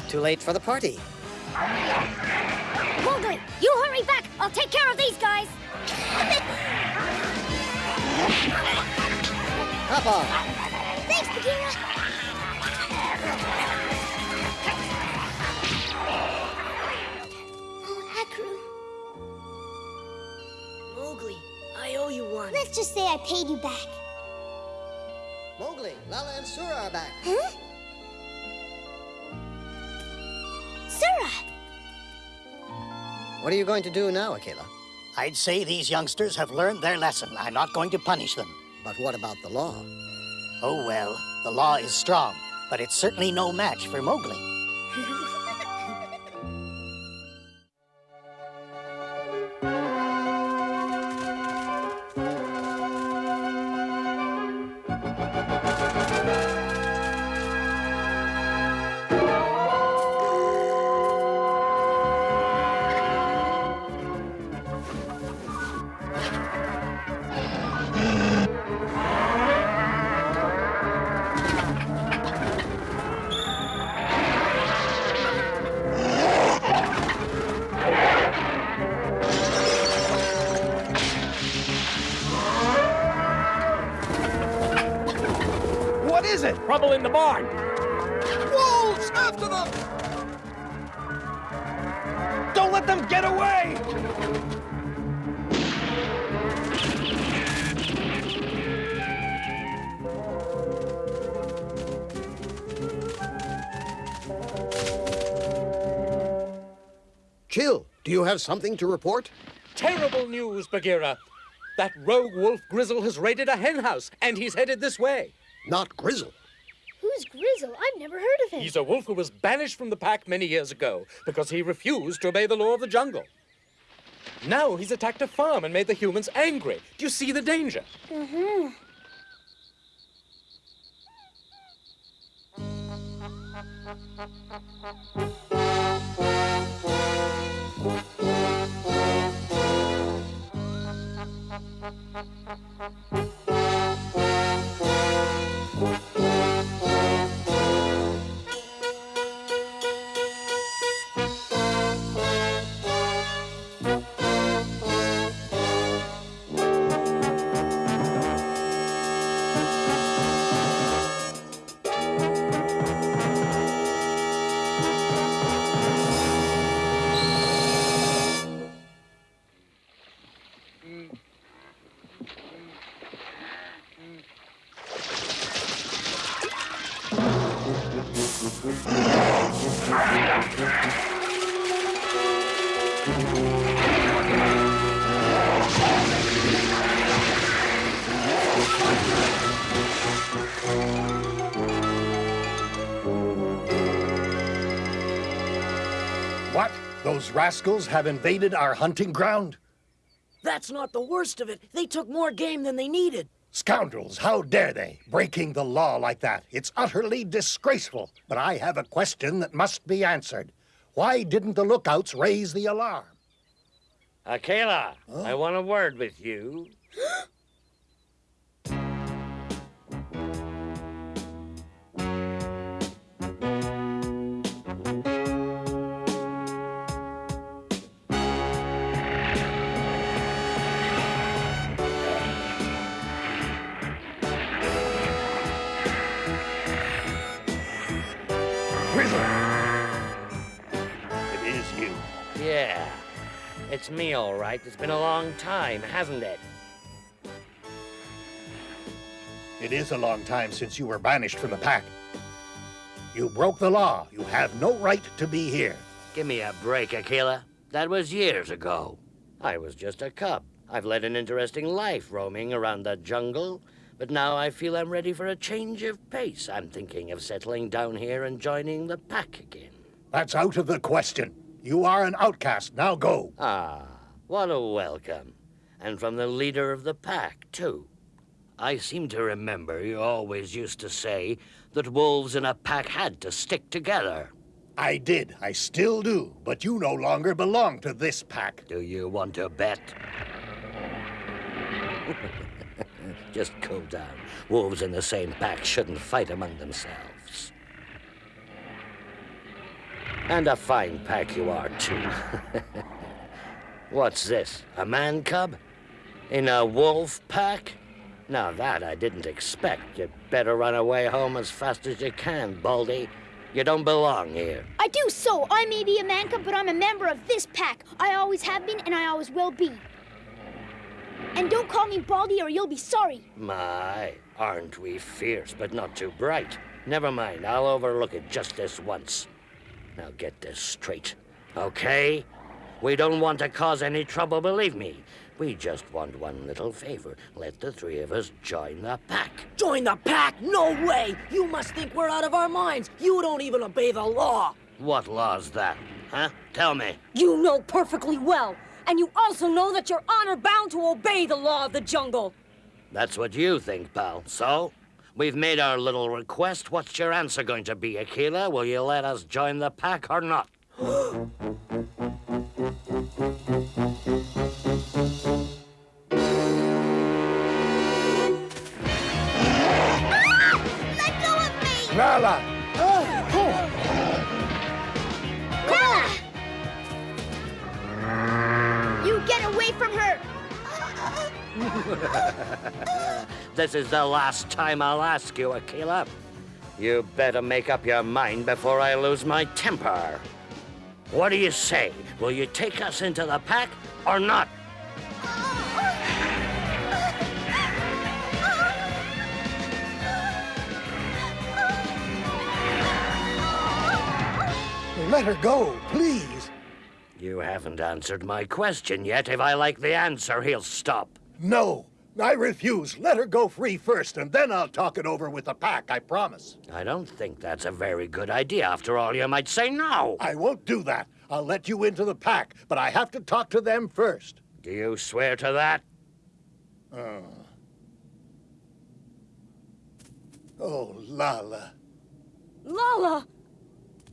not too late for the party. Mowgli, you hurry back. I'll take care of these guys. Hop on. Thanks, Bagheera! Oh, Akru. Mowgli, I owe you one. Let's just say I paid you back. What are you going to do now, Akela? I'd say these youngsters have learned their lesson. I'm not going to punish them. But what about the law? Oh, well, the law is strong, but it's certainly no match for Mowgli. Trouble in the barn. Wolves! After them! Don't let them get away! Chill, do you have something to report? Terrible news, Bagheera. That rogue wolf Grizzle has raided a hen house, and he's headed this way. Not Grizzle. Who's Grizzle? I've never heard of him. He's a wolf who was banished from the pack many years ago because he refused to obey the law of the jungle. Now he's attacked a farm and made the humans angry. Do you see the danger? Mm-hmm. Rascals have invaded our hunting ground? That's not the worst of it. They took more game than they needed. Scoundrels, how dare they? Breaking the law like that. It's utterly disgraceful. But I have a question that must be answered. Why didn't the lookouts raise the alarm? Akela, I want a word with you. it's me, all right. It's been a long time, hasn't it? It is a long time since you were banished from the pack. You broke the law. You have no right to be here. Give me a break, Akela. That was years ago. I was just a cub. I've led an interesting life roaming around the jungle, but now I feel I'm ready for a change of pace. I'm thinking of settling down here and joining the pack again. That's out of the question. You are an outcast. Now go. Ah, what a welcome. And from the leader of the pack, too. I seem to remember you always used to say that wolves in a pack had to stick together. I did. I still do. But you no longer belong to this pack. Do you want to bet? Just cool down. Wolves in the same pack shouldn't fight among themselves. And a fine pack you are, too. What's this? A man cub? In a wolf pack? Now that I didn't expect. You'd better run away home as fast as you can, Baldy. You don't belong here. I do so. I may be a man cub, but I'm a member of this pack. I always have been, and I always will be. And don't call me Baldy, or you'll be sorry. My, aren't we fierce, but not too bright? Never mind, I'll overlook it just this once. Now get this straight, okay? We don't want to cause any trouble, believe me. We just want one little favor. Let the three of us join the pack. Join the pack? No way! You must think we're out of our minds. You don't even obey the law. What law's that, huh? Tell me. You know perfectly well. And you also know that you're honor bound to obey the law of the jungle. That's what you think, pal. So? We've made our little request. What's your answer going to be, Akela? Will you let us join the pack or not? Let go of me! Lala! You get away from her! this is the last time I'll ask you, Akela. You better make up your mind before I lose my temper. What do you say? Will you take us into the pack or not? Let her go, please. You haven't answered my question yet. If I like the answer, he'll stop. No, I refuse. Let her go free first, and then I'll talk it over with the pack, I promise. I don't think that's a very good idea. After all, you might say no. I won't do that. I'll let you into the pack, but I have to talk to them first. Do you swear to that? Oh. Oh, Lala. Lala!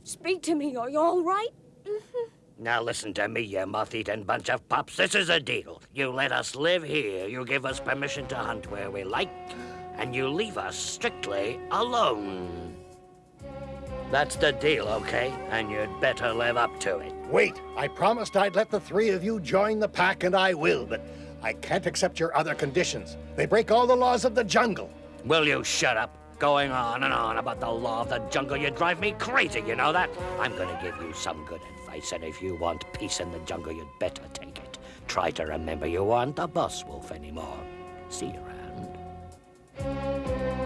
Speak to me. Are you all right? Now listen to me, you moth-eaten bunch of pups. This is a deal. You let us live here, you give us permission to hunt where we like, and you leave us strictly alone. That's the deal, okay? And you'd better live up to it. Wait, I promised I'd let the three of you join the pack, and I will, but I can't accept your other conditions. They break all the laws of the jungle. Will you shut up? Going on and on about the law of the jungle, you drive me crazy, you know that? I'm gonna give you some good advice, and if you want peace in the jungle, you'd better take it. Try to remember you aren't the boss wolf anymore. See you around.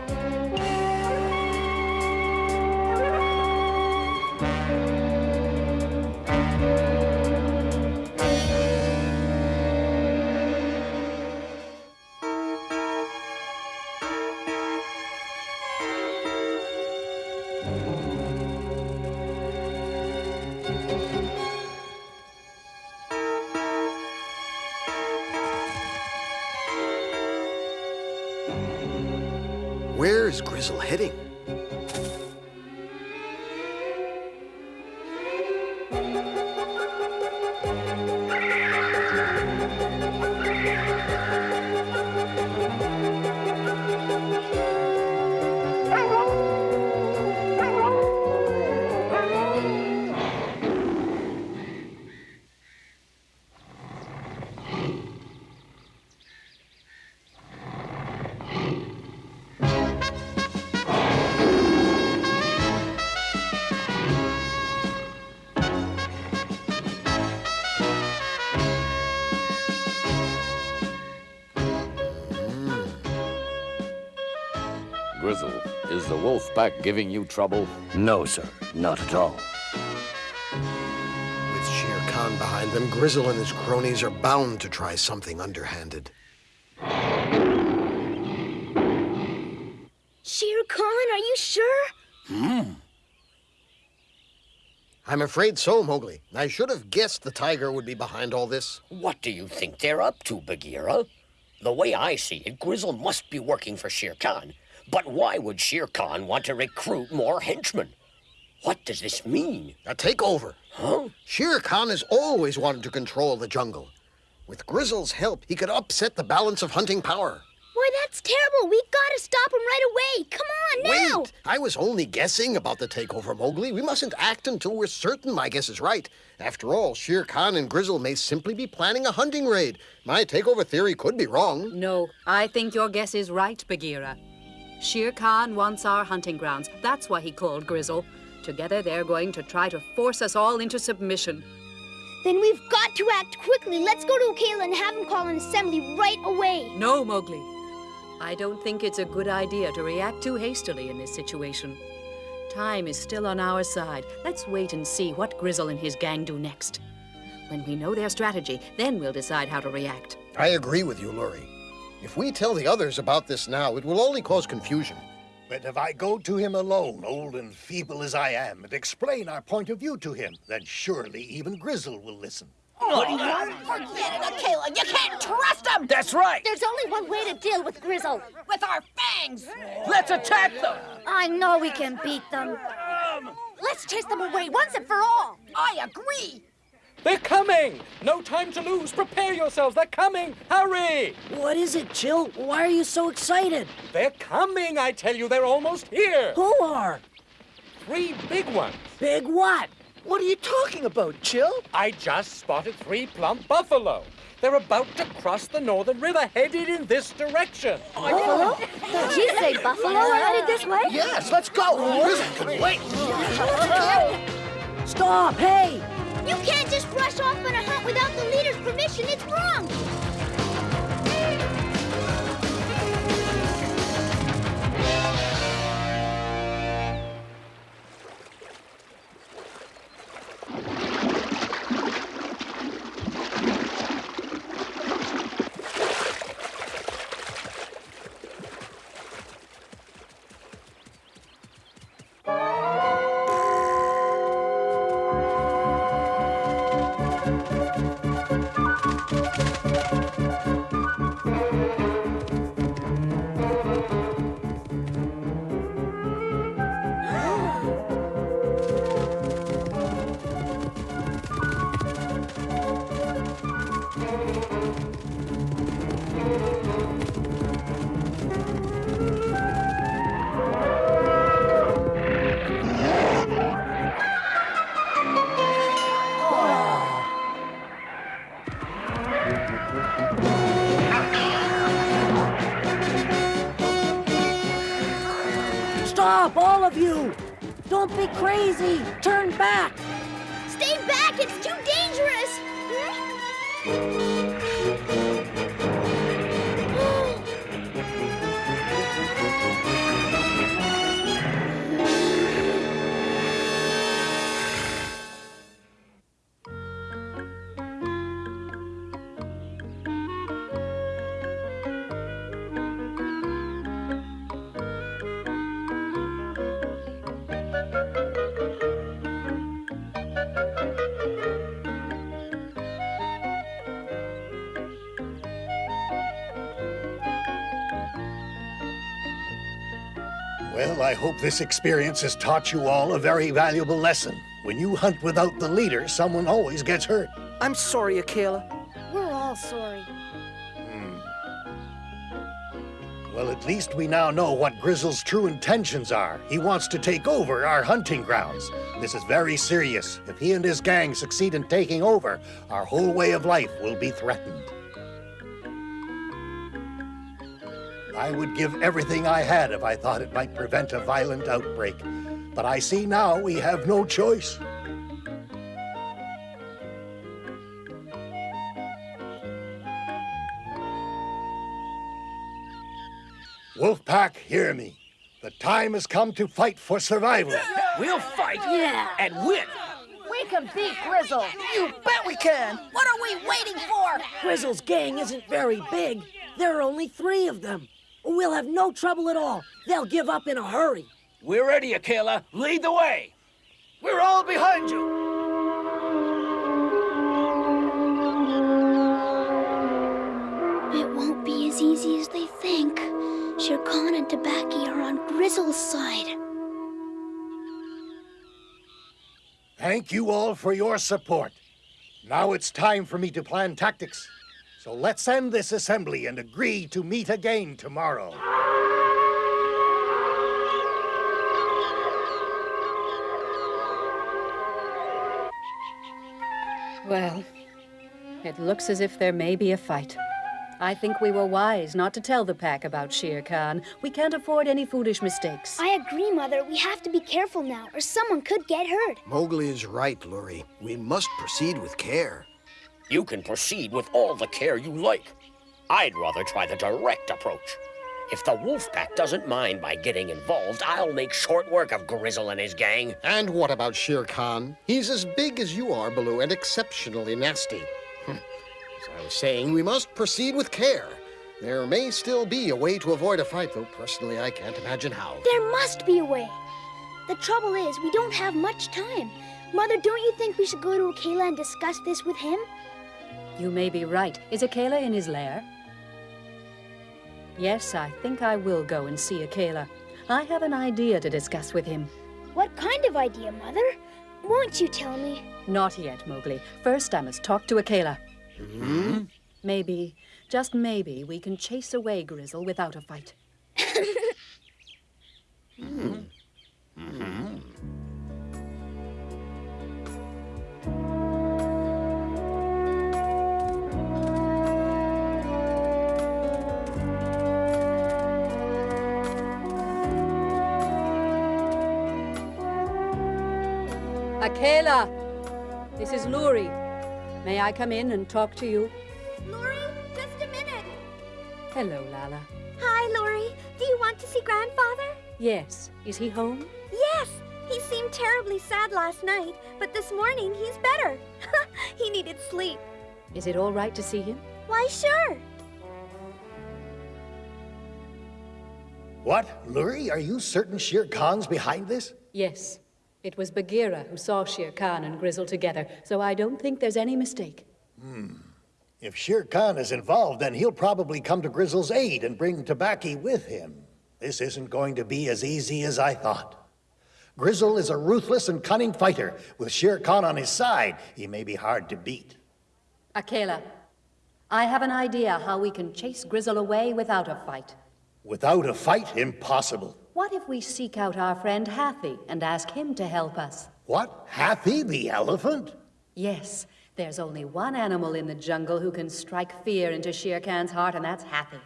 Is the wolf pack giving you trouble? No, sir. Not at all. With Shere Khan behind them, Grizzle and his cronies are bound to try something underhanded. Shere Khan, are you sure? Hmm. I'm afraid so, Mowgli. I should have guessed the tiger would be behind all this. What do you think they're up to, Bagheera? The way I see it, Grizzle must be working for Shere Khan. But why would Shere Khan want to recruit more henchmen? What does this mean? A takeover. Huh? Shere Khan has always wanted to control the jungle. With Grizzle's help, he could upset the balance of hunting power. Why, that's terrible. We gotta stop him right away. Come on, now! Wait! I was only guessing about the takeover, Mowgli. We mustn't act until we're certain my guess is right. After all, Shere Khan and Grizzle may simply be planning a hunting raid. My takeover theory could be wrong. No, I think your guess is right, Bagheera. Shere Khan wants our hunting grounds. That's why he called Grizzle. Together, they're going to try to force us all into submission. Then we've got to act quickly. Let's go to Akela and have him call an assembly right away. No, Mowgli. I don't think it's a good idea to react too hastily in this situation. Time is still on our side. Let's wait and see what Grizzle and his gang do next. When we know their strategy, then we'll decide how to react. I agree with you, Luri. If we tell the others about this now, it will only cause confusion. But if I go to him alone, old and feeble as I am, and explain our point of view to him, then surely even Grizzle will listen. What do you? Forget it, Akela. You can't trust him. That's right. There's only one way to deal with Grizzle. With our fangs. Let's attack them. I know we can beat them. Let's chase them away once and for all. I agree. They're coming! No time to lose. Prepare yourselves. They're coming. Hurry! What is it, Chill? Why are you so excited? They're coming, I tell you. They're almost here. Who are? Three big ones. Big what? What are you talking about, Chill? I just spotted three plump buffalo. They're about to cross the northern river, headed in this direction. Buffalo? Did you say buffalo are headed this way? Yes, let's go. Wait. Stop! Hey! You can't just rush off on a hunt without the leader's permission. It's wrong. Hope this experience has taught you all a very valuable lesson. When you hunt without the leader, someone always gets hurt. I'm sorry, Akela. We're all sorry. Hmm. Well, at least we now know what Grizzle's true intentions are. He wants to take over our hunting grounds. This is very serious. If he and his gang succeed in taking over, our whole way of life will be threatened. I would give everything I had if I thought it might prevent a violent outbreak. But I see now we have no choice. Wolfpack, hear me. The time has come to fight for survival. We'll fight Yeah. and win. We can beat Grizzle! You bet we can. What are we waiting for? Grizzle's gang isn't very big. There are only three of them. We'll have no trouble at all. They'll give up in a hurry. We're ready, Akela. Lead the way. We're all behind you. It won't be as easy as they think. Shere Khan and Tabaki are on Grizzle's side. Thank you all for your support. Now it's time for me to plan tactics. So let's end this assembly and agree to meet again tomorrow. Well, it looks as if there may be a fight. I think we were wise not to tell the pack about Shere Khan. We can't afford any foolish mistakes. I agree, Mother. We have to be careful now, or someone could get hurt. Mowgli is right, Luri. We must proceed with care. You can proceed with all the care you like. I'd rather try the direct approach. If the wolf pack doesn't mind my getting involved, I'll make short work of Grizzle and his gang. And what about Shere Khan? He's as big as you are, Baloo, and exceptionally nasty. Hmm. As I was saying, we must proceed with care. There may still be a way to avoid a fight, though personally I can't imagine how. There must be a way. The trouble is, we don't have much time. Mother, don't you think we should go to Akela and discuss this with him? You may be right. Is Akela in his lair? Yes, I think I will go and see Akela. I have an idea to discuss with him. What kind of idea, Mother? Won't you tell me? Not yet, Mowgli. First, I must talk to Akela. Hmm? Maybe, just maybe, we can chase away Grizzle without a fight. Akela! This is Luri. May I come in and talk to you? Luri, just a minute. Hello, Lala. Hi, Luri. Do you want to see Grandfather? Yes. Is he home? Yes. He seemed terribly sad last night, but this morning he's better. he needed sleep. Is it all right to see him? Why, sure. What? Luri, are you certain Shere Khan's behind this? Yes. It was Bagheera who saw Shere Khan and Grizzle together, so I don't think there's any mistake. Hmm. If Shere Khan is involved, then he'll probably come to Grizzle's aid and bring Tabaki with him. This isn't going to be as easy as I thought. Grizzle is a ruthless and cunning fighter. With Shere Khan on his side, he may be hard to beat. Akela, I have an idea how we can chase Grizzle away without a fight. Without a fight, impossible. What if we seek out our friend Hathi and ask him to help us? What? Hathi the elephant? Yes, there's only one animal in the jungle who can strike fear into Shere Khan's heart, and that's Hathi.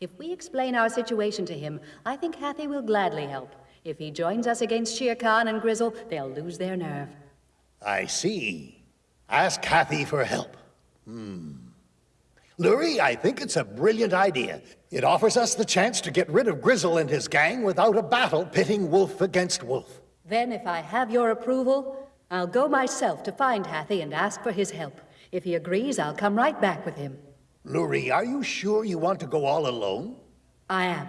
If we explain our situation to him, I think Hathi will gladly help. If he joins us against Shere Khan and Grizzle, they'll lose their nerve. I see. Ask Hathi for help. Hmm. Luri, I think it's a brilliant idea. It offers us the chance to get rid of Grizzle and his gang without a battle pitting wolf against wolf. Then, if I have your approval, I'll go myself to find Hathi and ask for his help. If he agrees, I'll come right back with him. Luri, are you sure you want to go all alone? I am.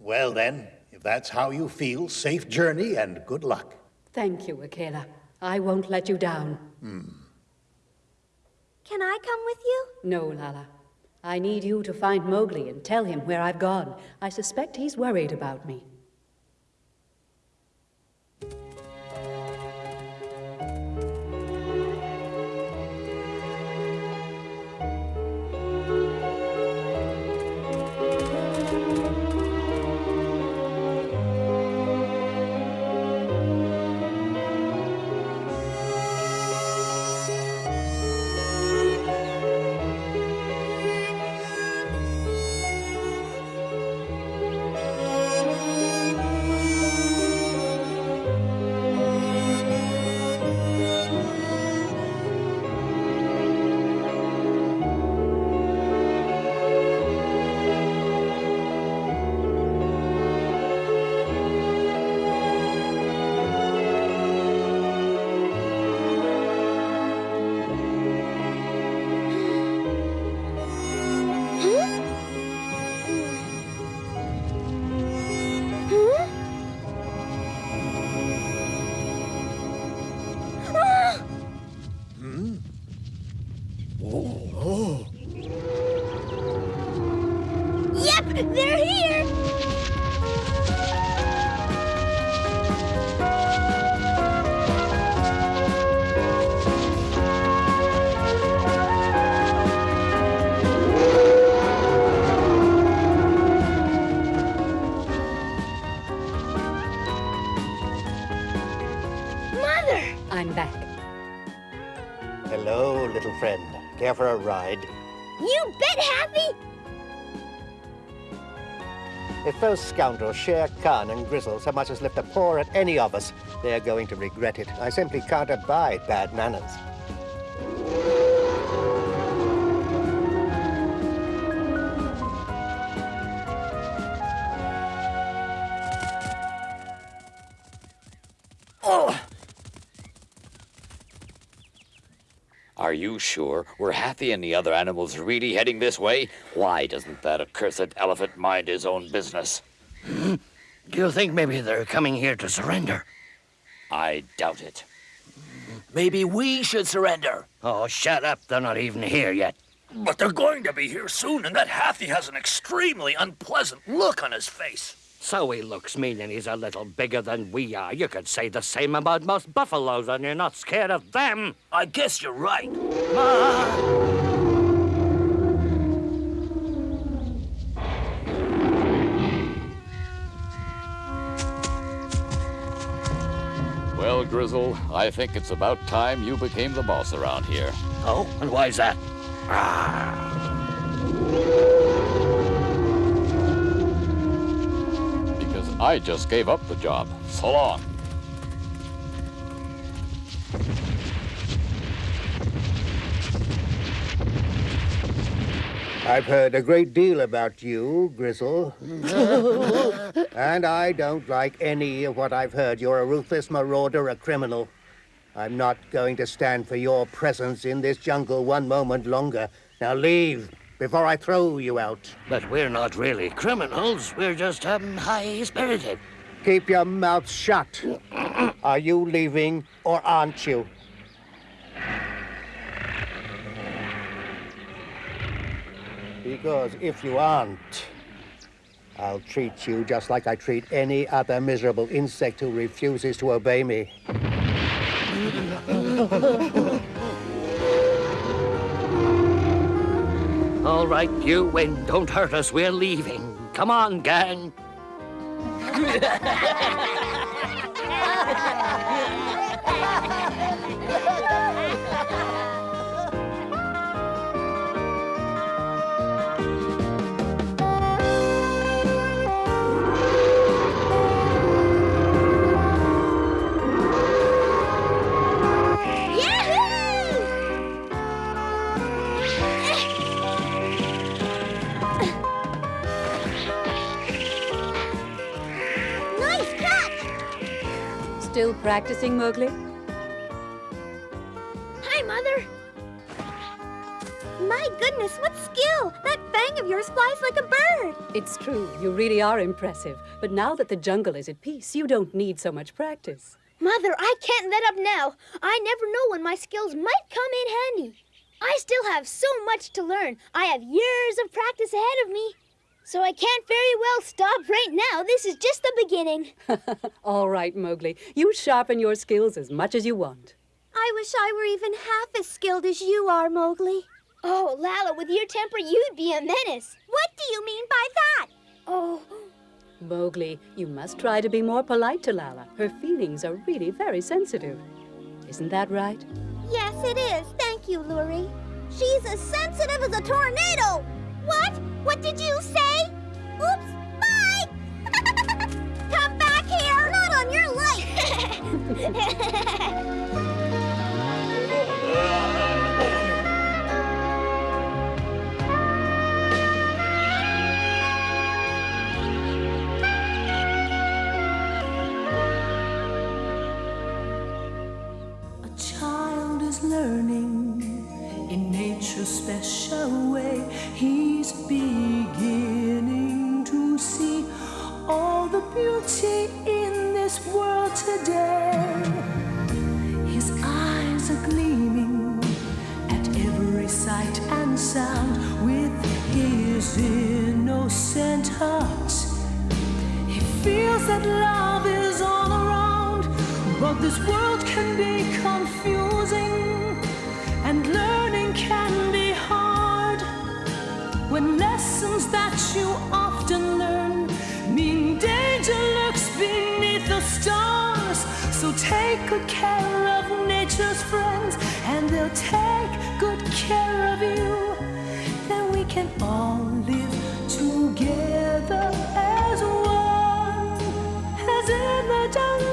Well then, if that's how you feel, safe journey and good luck. Thank you, Akela. I won't let you down. Hmm. Can I come with you? No, Lala. I need you to find Mowgli and tell him where I've gone. I suspect he's worried about me. Scoundrels, Shere Khan and Grizzle, so much as lift a paw at any of us, they're going to regret it. I simply can't abide bad manners. Are you sure? Were Hathi and the other animals really heading this way? Why doesn't that accursed elephant mind his own business? Do you think maybe they're coming here to surrender? I doubt it. Maybe we should surrender. Oh, shut up. They're not even here yet. But they're going to be here soon, and that Hathi has an extremely unpleasant look on his face. So he looks meaning he's a little bigger than we are. You could say the same about most buffaloes, and you're not scared of them. I guess you're right. Ah! Well, Grizzle, I think it's about time you became the boss around here. Oh, and why's that? Ah, Because I just gave up the job. So long. I've heard a great deal about you, Grizzle. and I don't like any of what I've heard. You're a ruthless marauder, a criminal. I'm not going to stand for your presence in this jungle one moment longer. Now leave before I throw you out. But we're not really criminals. We're just um, high-spirited. Keep your mouth shut. Are you leaving or aren't you? Because if you aren't, I'll treat you just like I treat any other miserable insect who refuses to obey me. All right, you win. Don't hurt us. We're leaving. Come on, gang. Still practicing, Mowgli? Hi, Mother. My goodness, what skill! That fang of yours flies like a bird. It's true, you really are impressive. But now that the jungle is at peace, you don't need so much practice. Mother, I can't let up now. I never know when my skills might come in handy. I still have so much to learn. I have years of practice ahead of me. So I can't very well stop right now. This is just the beginning. All right, Mowgli. You sharpen your skills as much as you want. I wish I were even half as skilled as you are, Mowgli. Oh, Lala, with your temper, you'd be a menace. What do you mean by that? Oh, Mowgli, you must try to be more polite to Lala. Her feelings are really very sensitive. Isn't that right? Yes, it is. Thank you, Luri. She's as sensitive as a tornado. What? What did you say? Oops, bye! Come back here! Not on your life! A child is learning in nature's special way. He's beginning to see all the beauty in this world today. His eyes are gleaming at every sight and sound with his innocent heart. He feels that love is all around, but this world can be confusing lessons that you often learn mean danger lurks beneath the stars. So take good care of nature's friends, and they'll take good care of you. Then we can all live together as one, as in the jungle.